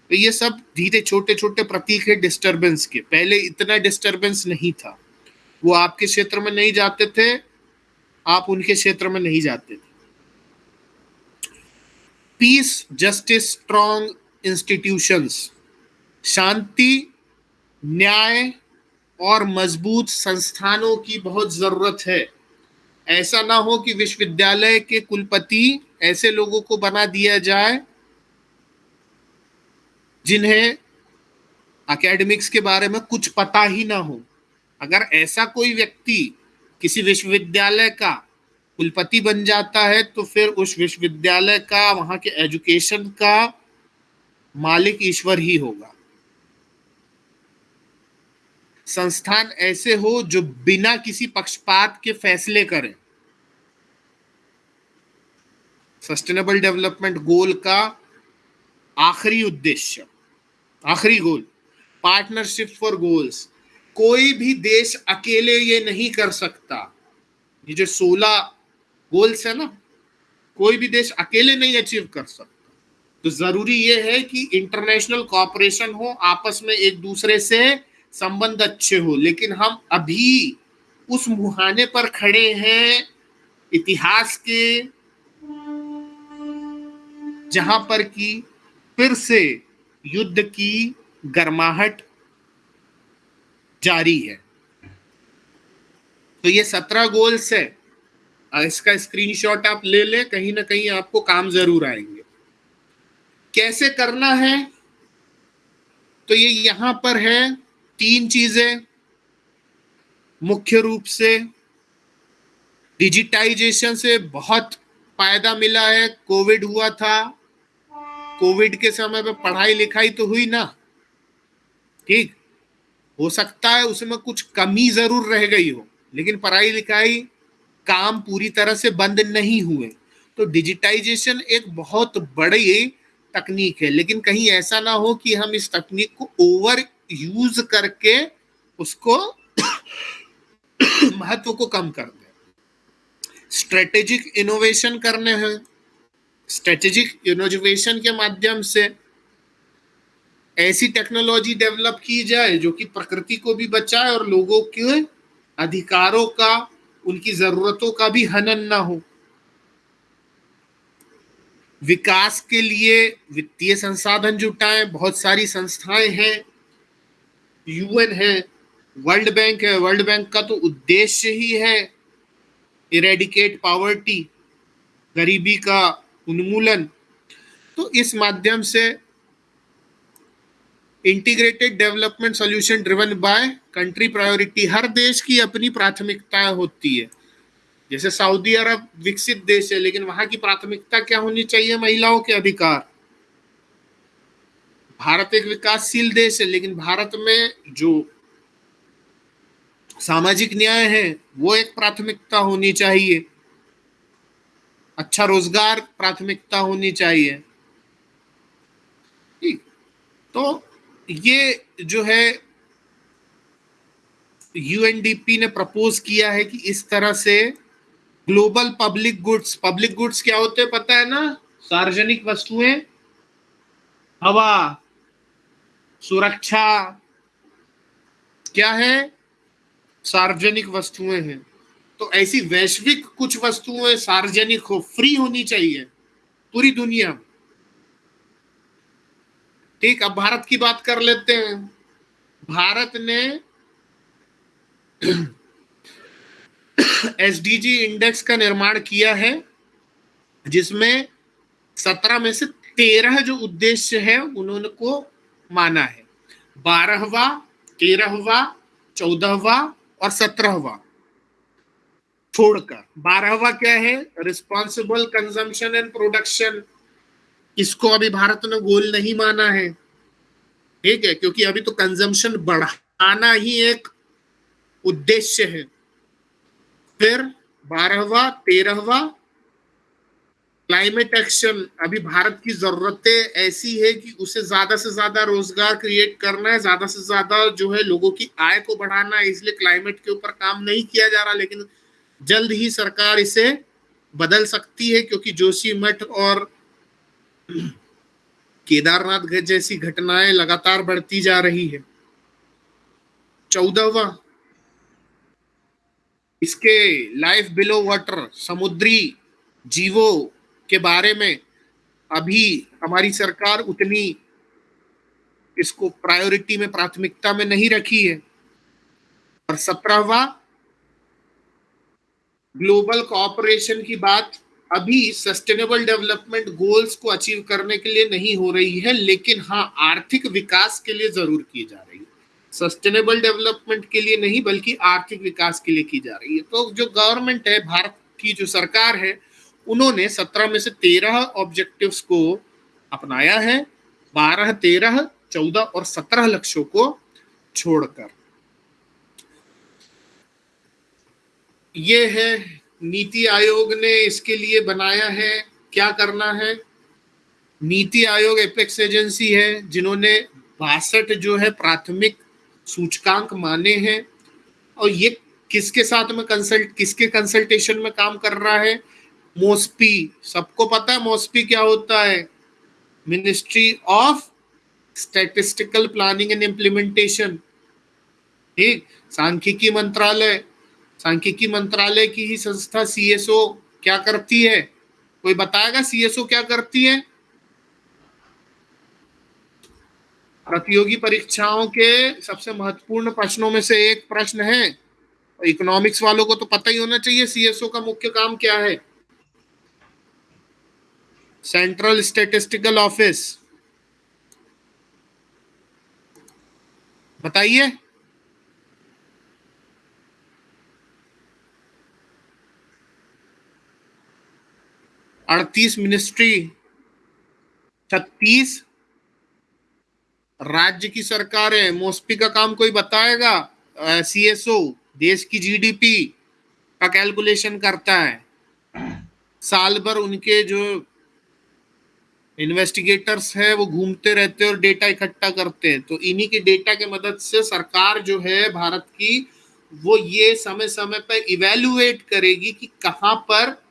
Speaker 1: तो ये सब धीरे छोटे छोटे प्रतीक है डिस्टरबेंस के। पहले इतना डिस्टरबेंस नहीं था। वो आपके क्षेत्र में नहीं जाते थे, आप उनके क्षेत्र में नहीं जाते थे। पीस जस्टिस स्ट्रॉन्ग इंस्टीट्यूशंस शांति, न्याय और मज़बूत संस्थानों की बहुत ज़रूरत है। ऐसा ना हो कि विश्वविद्यालय के कुलपति ऐसे लोगों को बना दिया जाए, जिन्हें एकेडमिक्स के बारे में कुछ पता ही ना हो। अगर ऐसा कोई व्यक्ति किसी विश्वविद्यालय का कुलपति बन जाता है तो फिर उस विश्वविद्यालय का, वहाँ के एजुकेशन का मालिक ईश्वर ही होगा। संस्थान ऐसे हो जो बिना किसी पक्षपात के फैसले करें। सस्टेनेबल डेवलपमेंट गोल का आखिरी उद्देश्य, आखिरी गोल पार्टनरशिप फॉर गोल्स। कोई भी देश अकेले ये नहीं कर सकता। ये जो सोलह गोल्स है ना, कोई भी देश अकेले नहीं अचीव कर सकता। तो ज़रूरी ये है कि इंटरनेशनल कॉपरेशन हो, आपस में एक दूसरे से संबंध अच्छे हो। लेकिन हम अभी उस मुहाने पर खड़े हैं इतिहास के, जहाँ पर की फिर से युद्ध की गर्माहट जारी है। तो ये सत्रह गोल्स है। इसका स्क्रीनशॉट आप ले लें, कहीं ना कहीं आपको काम ज़रूर आएँगे। कैसे करना है? तो ये यहाँ पर है, तीन चीज़ें। मुख्य रूप से डिजिटाइजेशन से बहुत फ़ायदा मिला है। कोविड हुआ था। कोविड के समय पे पढ़ाई लिखाई तो हुई ना। ठीक? हो सकता है उसमें कुछ कमी ज़रूर रह गई हो, लेकिन पढ़ाई लिखाई काम पूरी तरह से बंद नहीं हुए। तो डिजिटाइजेशन एक बहुत बड़ी तकनीक है, लेकिन कहीं ऐसा ना हो कि हम इस तकनीक को ओवर यूज़ करके उसको महत्व को कम कर दे। स्ट्रेटेजिक इनोवेशन करने हैं। स्ट्रेटेजिक इनोवेशन के माध्यम से ऐसी टेक्नोलॉजी डेवलप की जाए जो कि प्रकृति को भी बचाए और लोगों के अधिकारों का, उनकी जरूरतों का भी हनन ना हो। विकास के लिए वित्तीय संसाधन जुटाएँ, बहुत सारी संस्थाएँ हैं। यूएन है वर्ल्ड बैंक है। वर्ल्ड बैंक का तो उद्देश्य ही है इरेडिकेट पावर्टी गरीबी का उन्मूलन। तो इस माध्यम से integrated development solution driven by country priority. हर देश की अपनी प्राथमिकताएँ होती है। जैसे सऊदी अरब विकसित देश है, लेकिन वहाँ की प्राथमिकता क्या होनी चाहिए? महिलाओं के अधिकार। भारत एक विकासशील देश है, लेकिन भारत में जो सामाजिक न्याय है, वो एक प्राथमिकता होनी चाहिए। अच्छा रोज़गार प्राथमिकता होनी चाहिए। ठीक। तो ये जो है यूएनडीपी ने प्रपोज किया है कि इस तरह से global public goods public goods क्या होते हैं पता है ना? सार्वजनिक वस्तुएँ, हवा, सुरक्षा, क्या है? सार्वजनिक वस्तुएँ हैं। तो ऐसी वैश्विक कुछ वस्तुएँ सार्वजनिक हो फ्री होनी चाहिए पूरी दुनिया में। ठीक, अब भारत की बात कर लेते हैं। भारत ने एसडीजी इंडेक्स का निर्माण किया है, जिसमें सत्रह में से तेरह जो उद्देश्य है उन्होंने को माना है। बारहवा, तेरहवा, चौदहवा और सत्रहवा। छोड़कर, बारहवा क्या है? Responsible consumption and production. इसको अभी भारत ने गोल नहीं माना है। ठीक है? क्योंकि अभी तो कंजम्पशन बढ़ाना ही एक उद्देश्य है। फिर बारहवा, तेरहवा क्लाइमेट एक्शन अभी भारत की जरूरतें ऐसी है कि उसे ज़्यादा से ज़्यादा रोज़गार क्रिएट करना है, ज़्यादा से ज़्यादा जो है लोगों की आय को बढ़ाना है, इसलिए क्लाइमेट के ऊपर काम नहीं किया जा रहा, लेकिन जल्द ही सरकार इसे बदल सकती है, क्योंकि जोशी मठ और केदारनाथ जैसी घटनाएँ लगातार बढ़ती जा रही है। चौदहवा, इसके लाइफ बिलो वाटर समुद्री जीवों के बारे में अभी हमारी सरकार उतनी इसको प्रायोरिटी में, प्राथमिकता में नहीं रखी है। और सत्रहवा ग्लोबल कॉपरेशन की बात अभी सस्टेनेबल डेवलपमेंट गोल्स को अचीव करने के लिए नहीं हो रही है, लेकिन हाँ आर्थिक विकास के लिए ज़रूर की जा रही है। सस्टेनेबल डेवलपमेंट के लिए नहीं, बल्कि आर्थिक विकास के लिए की जा रही है। तो जो गवर्नमेंट है, भारत की जो सरकार है, उन्होंने सत्रह में से तेरह ऑब्जेक्टिव्स को अपनाया है, बारह, तेरह, चौदह और सत्रह लक्ष्यों को छोड़कर। ये है नीति आयोग ने इसके लिए बनाया है, क्या करना है? नीति आयोग एपेक्स एजेंसी है, जिन्होंने बासठ जो है प्राथमिक सूचकांक माने हैं। और ये किसके साथ में कंसल्ट किसके कंसल्टेशन में काम कर रहा है? मोस्पी, सबको पता है मोस्पी क्या होता है? Ministry of statistical planning and implementation ठीक, सांख्यिकी मंत्रालय सांख्यिकी मंत्रालय की ही संस्था सीएसओ क्या करती है? कोई बताएगा सीएसओ क्या करती है? प्रतियोगी परीक्षाओं के सबसे महत्वपूर्ण प्रश्नों में से एक प्रश्न है। इकोनॉमिक्स वालों को तो पता ही होना चाहिए सीएसओ का मुख्य काम क्या है। Central statistical office. बताइए। अड़तीस मिनिस्ट्री छत्तीस राज्य की सरकार। मोस्पी का काम कोई बताएगा? सीएसओ देश की जीडीपी का कैलकुलेशन करता है। साल भर उनके जो इन्वेस्टिगेटर्स है, वो घूमते रहते हैं और डेटा इकट्ठा करते हैं। तो इन्हीं के डेटा के मदद से सरकार जो है भारत की, वो ये समय समय पर इवेल्युएट करेगी कि कहाँ पर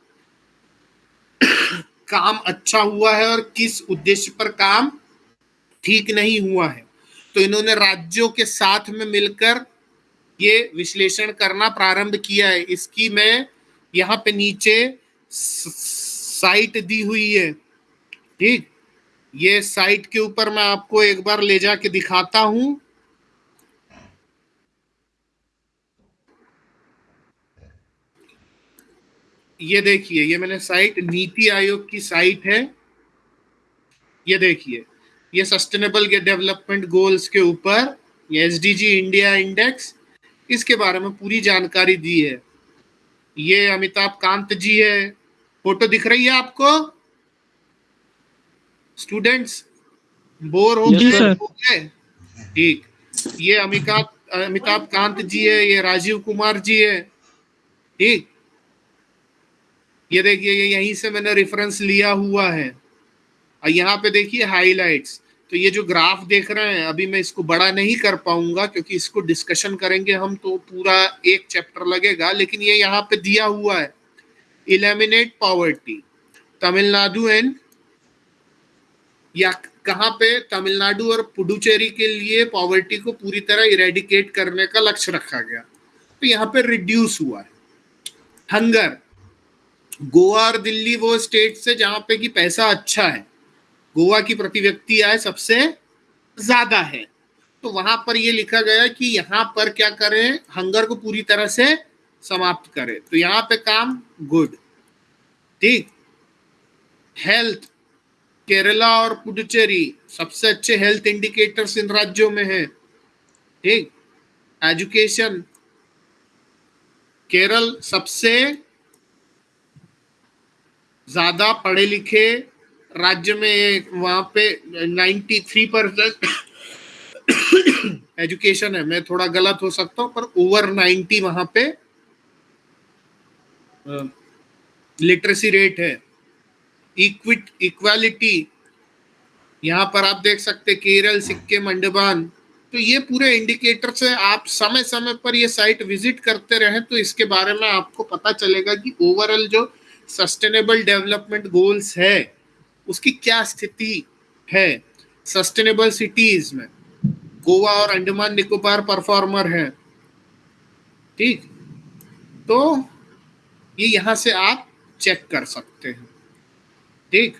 Speaker 1: काम अच्छा हुआ है और किस उद्देश्य पर काम ठीक नहीं हुआ है। तो इन्होंने राज्यों के साथ में मिलकर ये विश्लेषण करना प्रारंभ किया है। इसकी मैं यहाँ पे नीचे साइट दी हुई है। ठीक? ये साइट के ऊपर मैं आपको एक बार ले जाके दिखाता हूँ। ये देखिए ये मैंने साइट नीति आयोग की साइट है। ये देखिए ये सस्टेनेबल डेवलपमेंट गोल्स के ऊपर ये एस इंडिया इंडेक्स इसके बारे में पूरी जानकारी दी है। ये अमिताभ कांत जी है। फ़ोटो दिख रही है आपको? स्टूडेंट्स बोर हो गए ठीक। ये अमिताभ अमिताभ कांत जी है ये राजीव कुमार जी है। ठीक। ये देखिए, ये यहीं से मैंने रेफरेंस लिया हुआ है। और यहाँ पे देखिए हाइलाइट्स तो ये जो ग्राफ देख रहे हैं, अभी मैं इसको बड़ा नहीं कर पाऊँगा, क्योंकि इसको डिस्कशन करेंगे हम तो पूरा एक चैप्टर लगेगा, लेकिन ये यहाँ पे दिया हुआ है। इलेमिनेट पॉवर्टी तमिलनाडु एंड या कहाँ पे? तमिलनाडु और पुडुचेरी के लिए पॉवर्टी को पूरी तरह इरेडिकेट करने का लक्ष्य रखा गया। तो यहाँ पे रिड्यूस हुआ है। हंगर गोवा और दिल्ली वो स्टेट से जहाँ पे कि पैसा अच्छा है। गोवा की प्रति व्यक्ति आय सबसे ज़्यादा है। तो वहाँ पर ये लिखा गया कि यहाँ पर क्या करें हंगर को पूरी तरह से समाप्त करें। तो यहाँ पे काम गुड ठीक? हेल्थ केरला और पुडुचेरी सबसे अच्छे हेल्थ इंडिकेटर्स इन राज्यों में है। ठीक? एजुकेशन केरल सबसे ज़्यादा पढ़े लिखे राज्य में वहाँ पे 93 परसेंट एजुकेशन है। मैं थोड़ा गलत हो सकता हूँ, पर ओवर 90 वहाँ पे लिटरेसी रेट है। इक्विट इक्वालिटी यहाँ पर आप देख सकते केरल सिक्किम अंडमान तो ये पूरे इंडिकेटर है आप समय समय पर ये साइट विज़िट करते रहे तो इसके बारे में आपको पता चलेगा कि ओवरऑल जो सस्टेनेबल डेवलपमेंट गोल्स है, उसकी क्या स्थिति है? सस्टेनेबल सिटीज़ में, गोवा और अंडमान निकोबार परफॉर्मर है। ठीक? तो ये यहाँ से आप चेक कर सकते हैं। ठीक?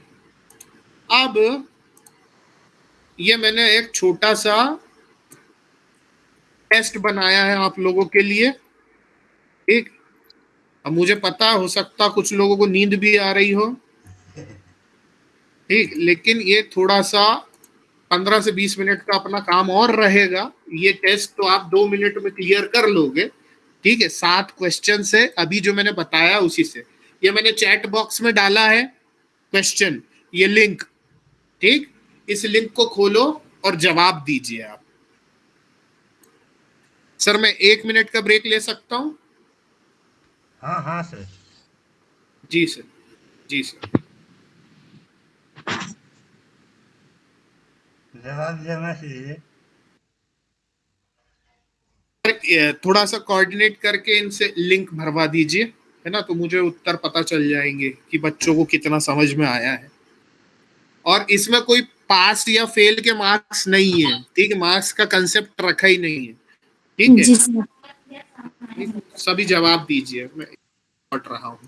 Speaker 1: अब ये मैंने एक छोटा सा टेस्ट बनाया है आप लोगों के लिए। ठीक अब मुझे पता हो सकता कुछ लोगों को नींद भी आ रही हो। ठीक, लेकिन ये थोड़ा सा पंद्रह से बीस मिनट का अपना काम और रहेगा। ये टेस्ट तो आप दो मिनट में क्लियर कर लोगे। ठीक है, सात क्वेश्चन से अभी जो मैंने बताया उसी से। ये मैंने चैट बॉक्स में डाला है क्वेश्चन ये लिंक ठीक, इस लिंक को खोलो और जवाब दीजिए आप। सर, मैं एक मिनट का ब्रेक ले सकता हूँ?
Speaker 3: हाँ हाँ सर।
Speaker 1: जी सर। जी सर।
Speaker 3: जवाब देना चाहिए।
Speaker 1: थोड़ा सा कोऑर्डिनेट करके इनसे लिंक भरवा दीजिए है ना? तो मुझे उत्तर पता चल जाएँगे कि बच्चों को कितना समझ में आया है। और इसमें कोई पास या फेल के मार्क्स नहीं है ठीक? है मार्क्स का कंसेप्ट रखा ही नहीं है। ठीक है? सभी जवाब दीजिए मैं रहा हूँ।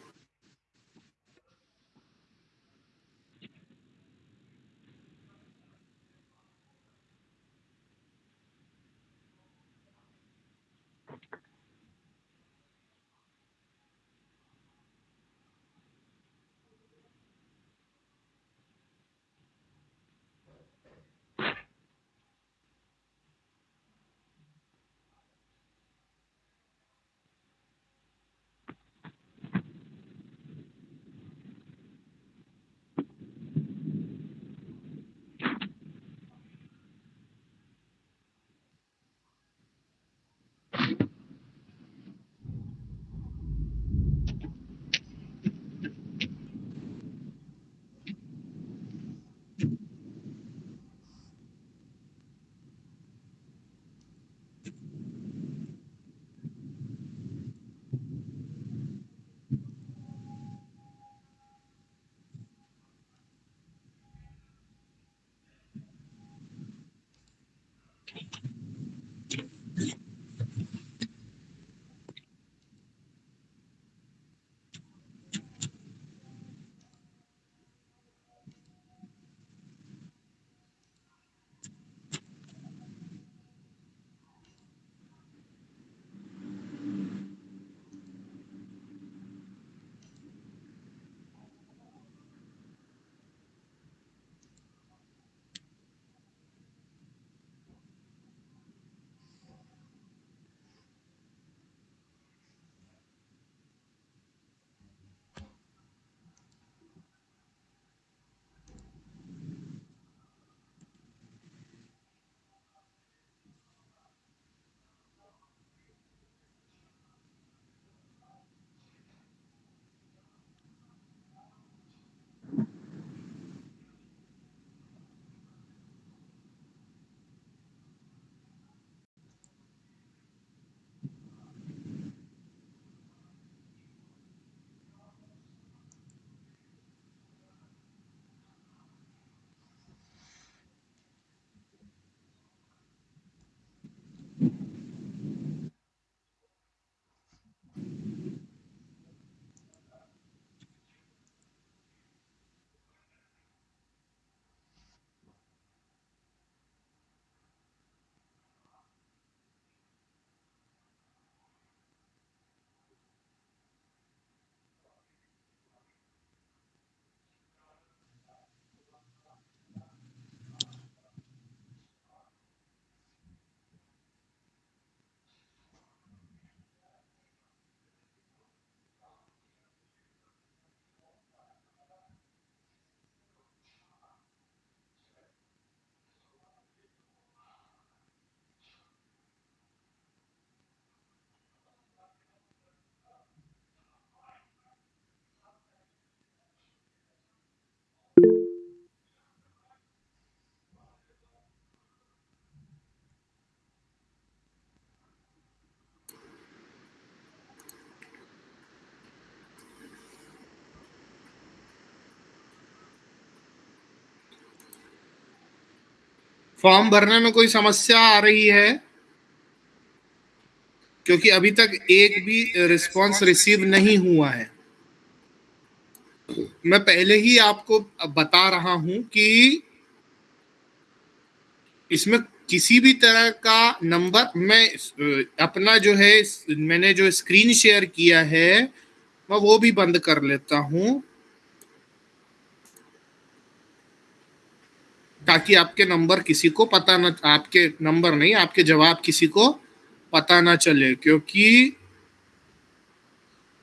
Speaker 1: फॉर्म भरने में कोई समस्या आ रही है? क्योंकि अभी तक एक भी रिस्पांस रिसीव नहीं हुआ है। मैं पहले ही आपको बता रहा हूँ कि इसमें किसी भी तरह का नंबर मैं, अपना जो है, मैंने जो स्क्रीन शेयर किया है, मैं वो भी बंद कर लेता हूँ। ताकि आपके नंबर किसी को पता ना, आपके नंबर नहीं, आपके जवाब किसी को पता ना चले, क्योंकि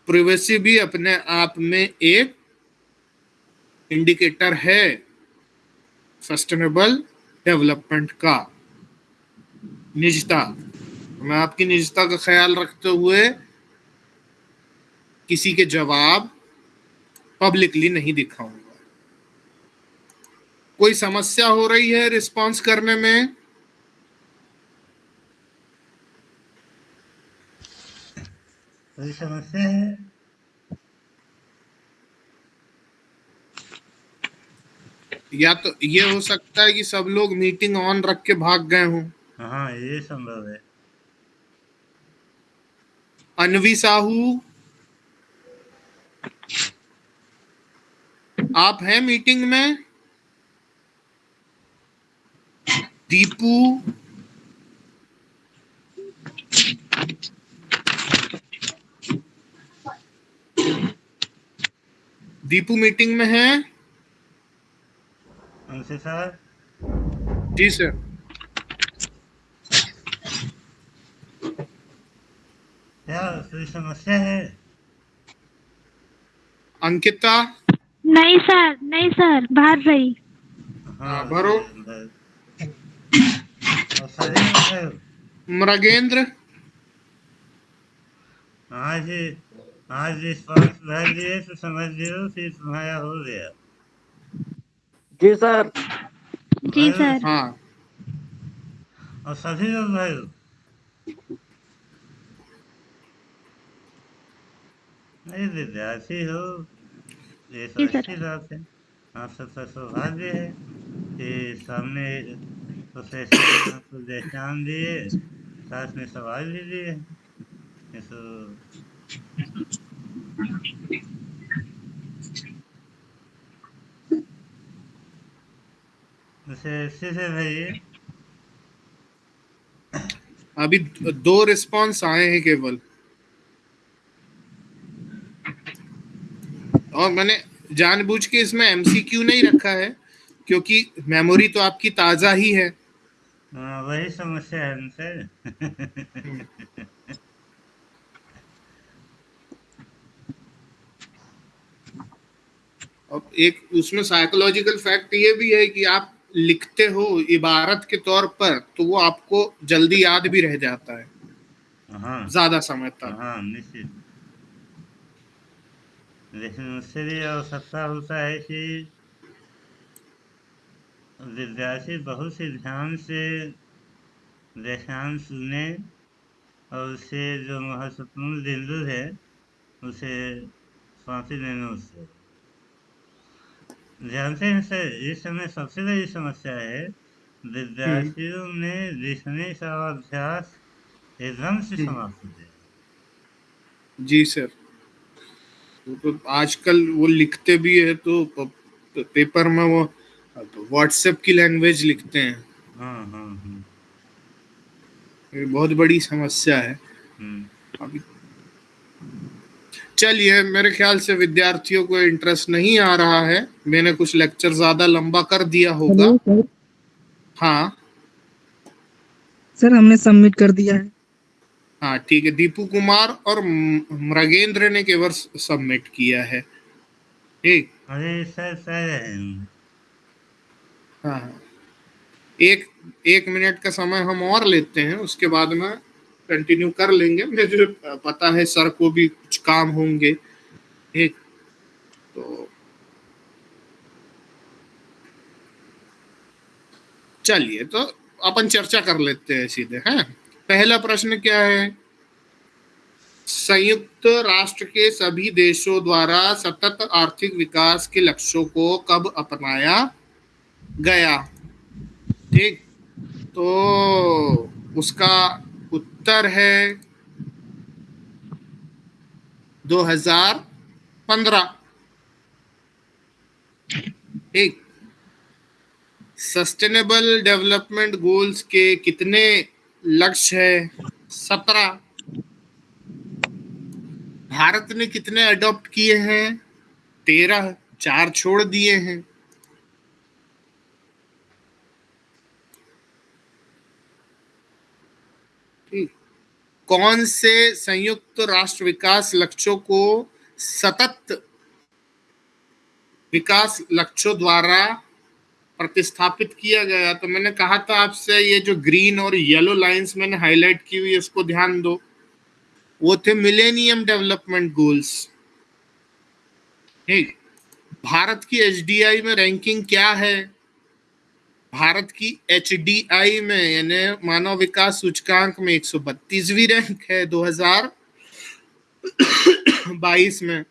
Speaker 1: प्रिवेसी भी अपने आप में एक इंडिकेटर है सस्टेनेबल डेवलपमेंट का। निजता। मैं आपकी निजता का ख्याल रखते हुए किसी के जवाब पब्लिकली नहीं दिखाऊँगा। कोई समस्या हो रही है रिस्पांस करने में?
Speaker 3: कोई समस्या है?
Speaker 1: या तो ये हो सकता है कि सब लोग मीटिंग ऑन रख के भाग गए हों।
Speaker 3: हाँ ये संभव है।
Speaker 1: अनवी साहू? आप हैं मीटिंग में? दीपू। दीपू मीटिंग में है?
Speaker 3: सर।
Speaker 1: जी सर।
Speaker 3: क्या कोई समस्या है?
Speaker 1: अंकिता?
Speaker 7: नहीं सर नहीं सर बाहर रही।
Speaker 1: हाँ, भरो।
Speaker 3: भर- और सही है
Speaker 1: मृगेंद्र?
Speaker 3: आज आज रिस्पॉन्स भर दिए तो समझ लियो कि तुम्हारा हो गया।
Speaker 8: जी सर।
Speaker 7: जी सर।
Speaker 1: हाँ।
Speaker 3: और सभी लोग भरो नहीं विद्यार्थी हो ये
Speaker 7: जी सर।
Speaker 3: अच्छी बात है। आप सबका सौभाग्य है कि सामने आपको व्याख्यान दिए साथ में सवाल दिए ये तो
Speaker 1: अभी दो रिस्पांस आए हैं केवल। और मैंने जानबूझ के इसमें एमसीक्यू नहीं रखा है, क्योंकि मेमोरी तो आपकी ताज़ा ही है।
Speaker 3: हाँ वही समस्या है उनसे।
Speaker 1: अब एक उसमें साइकोलॉजिकल फैक्ट ये भी है कि आप लिखते हो इबारत के तौर पर तो वो आपको जल्दी याद भी रह जाता है।
Speaker 3: हाँ।
Speaker 1: ज़्यादा समय तक।
Speaker 3: हाँ निश्चित। लेकिन उससे भी आवश्यकता होता है कि विद्यार्थी बहुत ही ध्यान से व्याख्यान सुने और उससे जो महत्वपूर्ण बिंदु है उसे फांसी लेने उससे जानते हैं सर इस समय सबसे बड़ी समस्या है विद्यार्थियों में लिखने का अभ्यास एकदम से। समाप्त हो गया
Speaker 1: जी सर। तो आजकल वो लिखते भी है तो पेपर में वो व्हाट्सएप की लैंग्वेज लिखते हैं।
Speaker 3: हाँ हाँ हाँ।
Speaker 1: ये बहुत बड़ी समस्या है।
Speaker 3: हम्म।
Speaker 1: अभी चलिए मेरे ख्याल से विद्यार्थियों को इंटरेस्ट नहीं आ रहा है। मैंने कुछ लेक्चर ज़्यादा लंबा कर दिया होगा।
Speaker 4: सर
Speaker 1: हाँ।
Speaker 4: सर हमने सबमिट कर दिया है।
Speaker 1: हाँ ठीक है। दीपू कुमार और मृगेंद्र ने केवल सबमिट किया है। ठीक।
Speaker 3: अरे सर सर हैं।
Speaker 1: एक एक मिनट का समय हम और लेते हैं, उसके बाद में कंटिन्यू कर लेंगे। मुझे पता है सर को भी कुछ काम होंगे। ठीक तो चलिए तो अपन चर्चा कर लेते हैं सीधे, हैं? पहला प्रश्न क्या है? संयुक्त राष्ट्र के सभी देशों द्वारा सतत आर्थिक विकास के लक्ष्यों को कब अपनाया? गया। ठीक? तो उसका उत्तर है 2015 ठीक? सस्टेनेबल डेवलपमेंट गोल्स के कितने लक्ष्य है? सत्रह। भारत ने कितने अडॉप्ट किए हैं? तेरह। चार छोड़ दिए हैं ठीक कौन से संयुक्त राष्ट्र विकास लक्ष्यों को सतत विकास लक्ष्यों द्वारा प्रतिस्थापित किया गया? तो मैंने कहा था आपसे, ये जो ग्रीन और येलो लाइंस मैंने हाईलाइट की हुई, इसको ध्यान दो। वो थे मिलेनियम डेवलपमेंट गोल्स ठीक? भारत की एच में रैंकिंग क्या है? भारत की एचडीआई में, यानी मानव विकास सूचकांक में एक रैंक है 2022 में।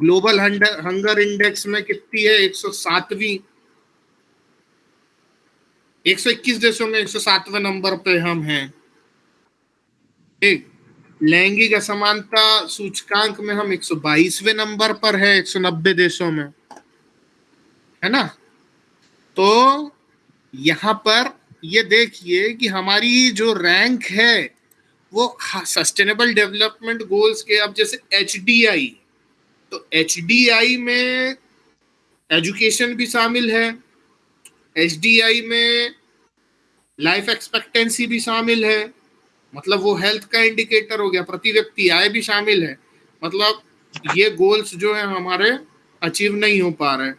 Speaker 1: ग्लोबल हंगर इंडेक्स में कितनी है? 107वीं 121 देशों में 107वें नंबर पे हम हैं। ठीक। लैंगिक असमानता सूचकांक में हम 122वें नंबर पर है 190 देशों में। है ना? तो यहाँ पर ये देखिए कि हमारी जो रैंक है, वो सस्टेनेबल डेवलपमेंट गोल्स के अब जैसे एचडीआई तो एचडीआई में एजुकेशन भी शामिल है एचडीआई में लाइफ एक्सपेक्टेंसी भी शामिल है मतलब वो हेल्थ का इंडिकेटर हो गया, प्रति व्यक्ति आय भी शामिल है मतलब ये गोल्स जो है हमारे अचीव नहीं हो पा रहे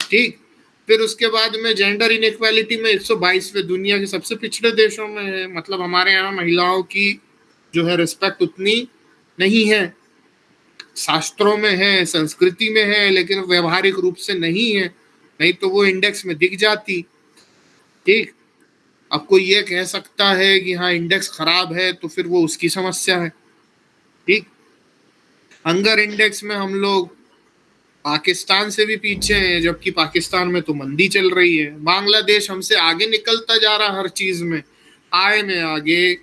Speaker 1: ठीक? फिर उसके बाद में जेंडर इनक्वालिटी में 122वें दुनिया के सबसे पिछड़े देशों में है। मतलब हमारे यहाँ महिलाओं की जो है रिस्पेक्ट उतनी नहीं है। शास्त्रों में है, संस्कृति में है, लेकिन व्यवहारिक रूप से नहीं है। नहीं तो वो इंडेक्स में दिख जाती। ठीक? अब कोई ये कह सकता है कि हाँ इंडेक्स खराब है तो फिर वो उसकी समस्या है। ठीक? हंगर इंडेक्स में हम लोग पाकिस्तान से भी पीछे हैं, जबकि पाकिस्तान में तो मंदी चल रही है। बांग्लादेश हमसे आगे निकलता जा रहा हर चीज़ में। आय में आगे।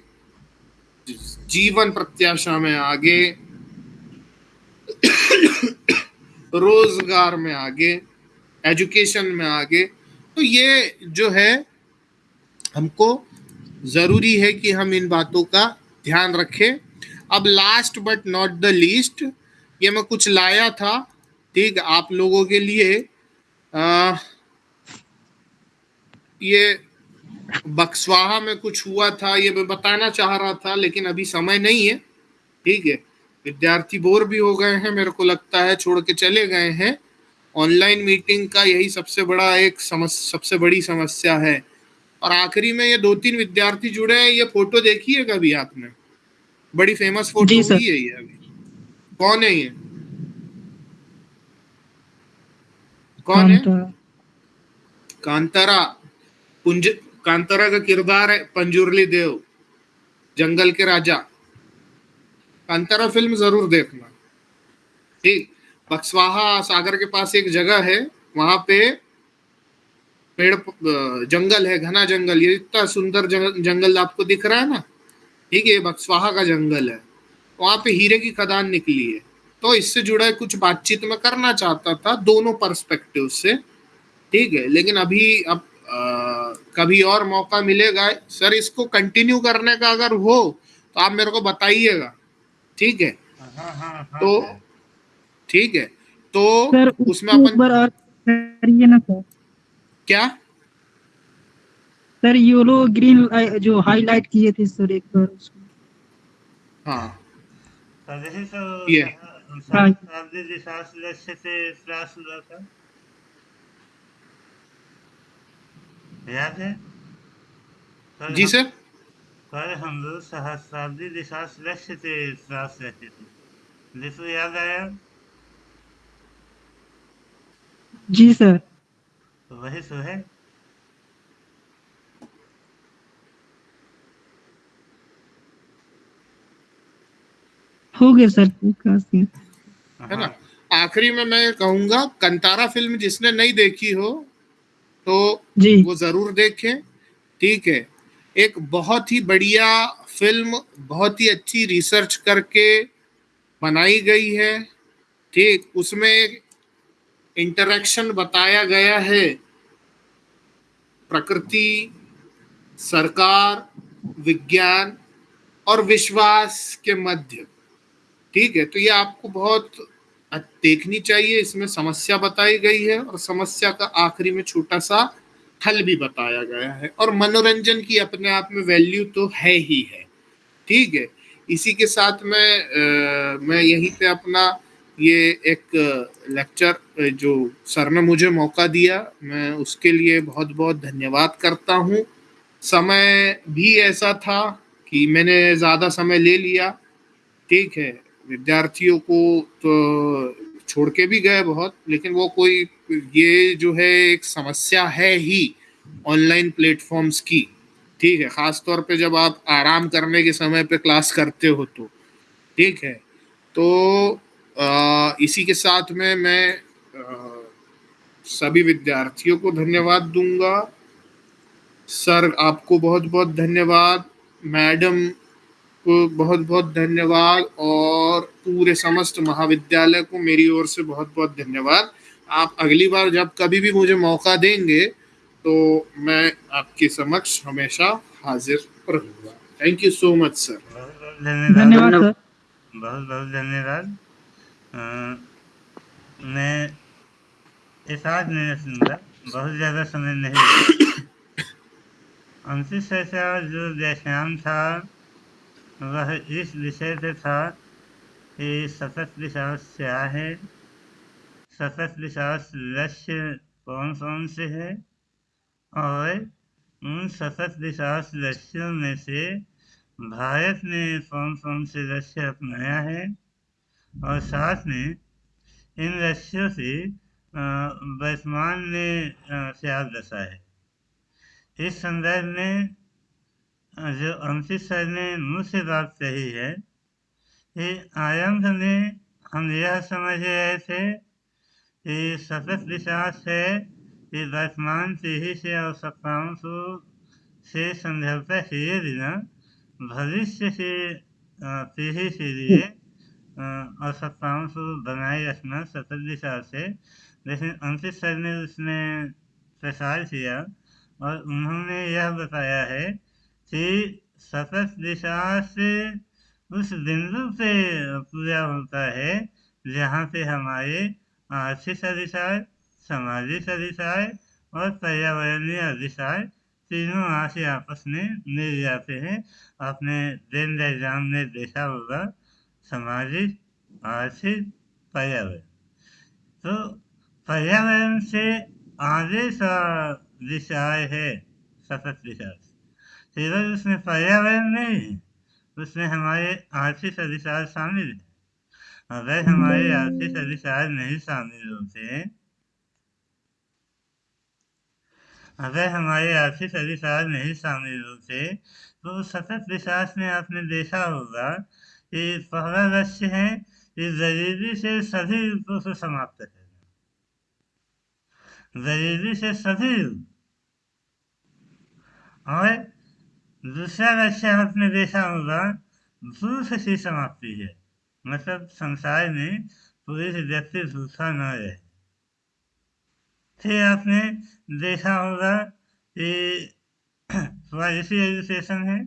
Speaker 1: जीवन प्रत्याशा में आगे। रोज़गार में आगे। एजुकेशन में आगे। तो ये जो है, हमको ज़रूरी है कि हम इन बातों का ध्यान रखें। अब last but not the least ये मैं कुछ लाया था। ठीक आप लोगों के लिए आ, ये बक्सवाहा में कुछ हुआ था ये मैं बताना चाह रहा था लेकिन अभी समय नहीं है। ठीक है विद्यार्थी बोर भी हो गए हैं मेरे को लगता है छोड़ के चले गए हैं। ऑनलाइन मीटिंग का यही सबसे बड़ा एक समस सबसे बड़ी समस्या है। और आखिरी में ये दो तीन विद्यार्थी जुड़े हैं ये फ़ोटो देखी है कभी आपने बड़ी फ़ेमस फ़ोटो हुई है ये अभी। कौन है ये? कौन है? कांतारा। पुंज कांतारा का किरदार है पंजुरली देव जंगल के राजा। कांतारा फ़िल्म ज़रूर देखना। ठीक बक्सवाहा सागर के पास एक जगह है वहाँ पे पेड़ जंगल है घना जंगल। ये इतना सुंदर जंगल आपको दिख रहा है ना? ठीक है बक्सवाहा का जंगल है। वहाँ पे हीरे की खदान निकली है। तो इससे जुड़ा कुछ बातचीत में करना चाहता था दोनों परस्पेक्टिव से। ठीक है लेकिन अभी अब आ, कभी और मौका मिलेगा सर इसको कंटिन्यू करने का अगर हो तो आप मेरे को बताइएगा। ठीक है? हाँ, हाँ, हाँ, तो ठीक है तो
Speaker 4: सर,
Speaker 1: उसमें अपन
Speaker 4: ना सर।
Speaker 1: क्या?
Speaker 4: सर योलो ग्रीन जो हाईलाइट किए थे सर एक बार उसको।
Speaker 1: हाँ।
Speaker 3: तो याद है?
Speaker 1: जी सर।
Speaker 3: कल हम लोग सहस्राब्दी दिशा लक्ष्य से त्रास रहते थे। जिसको याद आया?
Speaker 4: जी सर।
Speaker 3: तो वही सो है।
Speaker 4: हो गया सर काफ़ी
Speaker 1: है ना? आखिरी में मैं कहूँगा कंतारा फ़िल्म जिसने नहीं देखी हो तो
Speaker 4: जी।
Speaker 1: वो ज़रूर देखें ठीक है? एक बहुत ही बढ़िया फ़िल्म बहुत ही अच्छी रिसर्च करके बनाई गई है ठीक? उसमें एक इंटरेक्शन बताया गया है। प्रकृति सरकार विज्ञान और विश्वास के मध्य। ठीक है तो ये आपको बहुत देखनी चाहिए। इसमें समस्या बताई गई है और समस्या का आखिरी में छोटा सा हल भी बताया गया है और मनोरंजन की अपने आप में वैल्यू तो है ही है। ठीक है इसी के साथ में आ, मैं यहीं पे अपना ये एक लेक्चर जो सर ने मुझे मौका दिया मैं उसके लिए बहुत बहुत धन्यवाद करता हूँ। समय भी ऐसा था कि मैंने ज़्यादा समय ले लिया। ठीक है विद्यार्थियों को तो छोड़ के भी गए बहुत लेकिन वो कोई ये जो है एक समस्या है ही ऑनलाइन प्लेटफॉर्म्स की। ठीक है ख़ास तौर पे जब आप आराम करने के समय पे क्लास करते हो तो। ठीक है तो आ, इसी के साथ में मैं आ, सभी विद्यार्थियों को धन्यवाद दूँगा। सर आपको बहुत बहुत धन्यवाद। मैडम को बहुत बहुत धन्यवाद और पूरे समस्त महाविद्यालय को मेरी ओर से बहुत बहुत धन्यवाद। आप अगली बार जब कभी भी मुझे मौका देंगे तो मैं आपके समक्ष हमेशा हाजिर रहूँगा। Thank you so much sir
Speaker 3: धन्यवाद बहुत बहुत धन्यवाद। मैं इस आज नहीं सुनूँगा बहुत ज़्यादा समय नहीं। अंशित से जो व्याख्यान था वह इस विषय से था कि सतत विश्वास क्या है। सतत विश्वास लक्ष्य कौन कौन से है? और उन सतत विकास लक्ष्यों में से भारत ने कौन कौन से लक्ष्य अपनाया है? और साथ में इन लक्ष्यों से वर्तमान में क्या दशा है? इस संदर्भ में जो अंकित सर ने मुझसे बात कही है, कि आरंभ में हम यह समझ रहे थे कि सतत विकास है कि वर्तमान पीढ़ी से आवश्यकताओं को, से समझौता किए बिना भविष्य से पीढ़ी के लिए आवश्यकताओं को बनाए रखना सतत दिशा से लेकिन अंकित सर ने उसमें प्रसार किया और उन्होंने यह बताया है कि सतत दिशा से उस बिंदु पे पूरा होता है, जहाँ पे हमारे आर्थिक अधिकार सामाजिक अधिकार और पर्यावरणीय अधिकार तीनों आशे आपस में मिल जाते हैं। आपने दिन एग्ज़ाम में देखा होगा, सामाजिक, आर्थिक, पर्यावरण। तो पर्यावरण से आगे का विषय है, सतत विकास केवल उसमें पर्यावरण नहीं उसमें हमारे आर्थिक अधिकार शामिल है अगर हमारे आर्थिक अधिकार नहीं शामिल होते, अगर हमारे आर्थिक अधिकार नहीं शामिल होते तो सतत विकास में आपने देखा होगा कि पहला लक्ष्य है कि गरीबी से सभी रूपों को समाप्त करना गरीबी से सभी रूप। और दूसरा लक्ष्य आपने देखा होगा भूख की समाप्ति है। मतलब संसार में पूरी व्यक्ति भूखा न रहे। फिर आपने देखा होगा कि एजुकेशन है।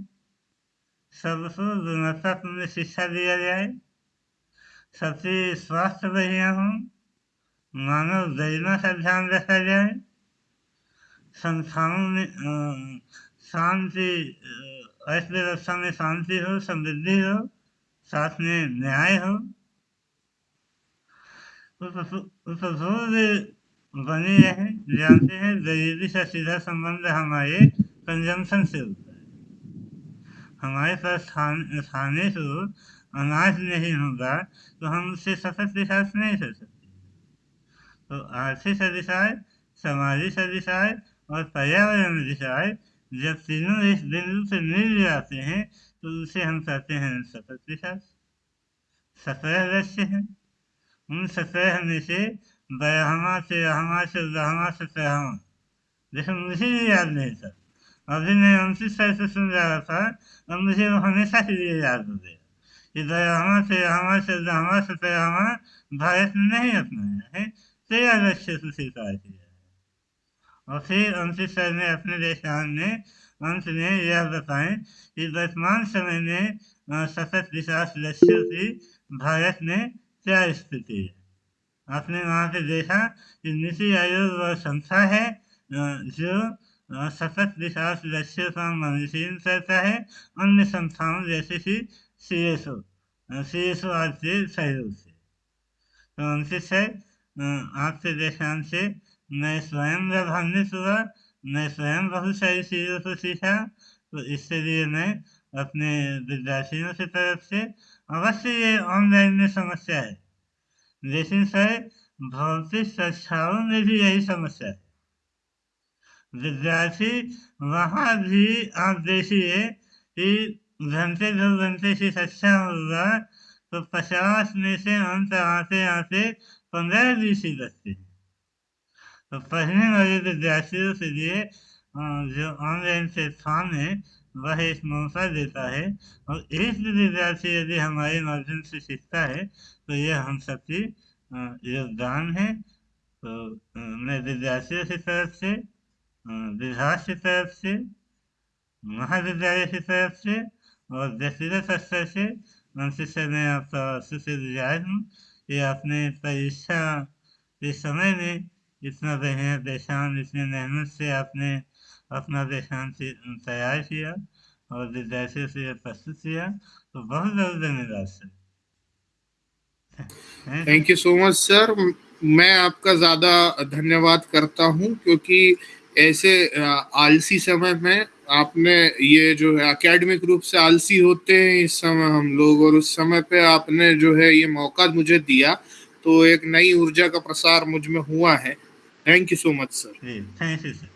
Speaker 3: सबको गुणवत्तापूर्ण शिक्षा दिया जाए। सबसे स्वास्थ्य बढ़िया हो। मानव गरिमा का ध्यान रखा जाए। संस्थाओं में शांति अर्थव्यवस्था में शांति हो, समृद्धि हो, साथ में न्याय हो। उपभोग बने रहे, जानते हैं, गरीबी से सीधा संबंध हमारे कंजम्पशन से होता है। हमारे पास खाने को अनाज नहीं होगा तो हम उससे सतत विकास नहीं कर सकते। तो आर्थिक अधिकार सामाजिक अधिकार और पर्यावरण अधिकार जब तीनों इस बिंदु से मिल जाते हैं तो उसे हम कहते हैं, सतत विकास। सत्रह लक्ष्य है। उन सत्रह में से बयामा से रहमा से रहमा से सहमा जैसे मुझे भी याद नहीं था। अभी मैं उनतीस साल से सुन रहा था, और मुझे वो हमेशा के लिए याद हो गया। कि से रहमा से रहमा से सहमा भारत ने नहीं अपनाया है। तेरा लक्ष्य से स्वीकार किया। और फिर उनतीस साल ने अपने देशान में अंत में यह बताएँ कि वर्तमान समय में सतत विकास लक्ष्यों की भारत में क्या स्थिति है? आपने वहाँ पे देखा कि नीति आयोग वह संस्था है जो सतत विकास लक्ष्यों का मॉनिटरिंग करता है, अन्य संस्थाओं जैसे कि C S O C S O R के सहयोग से। तो अंकित सर आपके व्याख्यान से मैं स्वयं लाभान्वित हुआ मैं स्वयं बहुत सारी चीज़ों को सीखा तो इसके लिए मैं अपने विद्यार्थियों की तरफ़ से अवश्य ये ऑनलाइन में समस्या है। लेकिन सर, भौतिक कक्षाओं में भी यही समस्या है। विद्यार्थी, वहाँ भी आप देखिए कि घंटे दो घंटे की कक्षा होगा तो पचास में से अंत आते आते पंद्रह बीस ही बचते हैं। तो पढ़ने वाले विद्यार्थियों के लिए अ, जो ऑनलाइन प्लेटफॉर्म है वह एक मौका देता है। और एक विद्यार्थी यदि हमारे माध्यम से सीखता है तो यह हम सबकी योगदान है। तो मैं विद्यार्थियों की तरफ़ से विभाग की तरफ़ से महाविद्यालय की तरफ़ से और व्यक्तिगत स्तर से उनसे से मैं आपका शुक्रगुजार हूँ। कि आपने परीक्षा के समय में इतना बढ़िया व्याख्यान इतनी मेहनत से आपने अपना से- तैयार किया और विद्यार्थियों से प्रस्तुत किया तो बहुत बहुत धन्यवाद, sir.
Speaker 1: Thank you so much sir मैं आपका ज़्यादा धन्यवाद करता हूँ क्योंकि ऐसे आलसी समय में आपने ये जो है एकेडमिक रूप से आलसी होते हैं इस समय हम लोग और उस समय पे आपने जो है, ये मौका मुझे दिया तो एक नई ऊर्जा का प्रसार मुझमें हुआ है। Thank you so much,
Speaker 3: sir. Thank you, sir.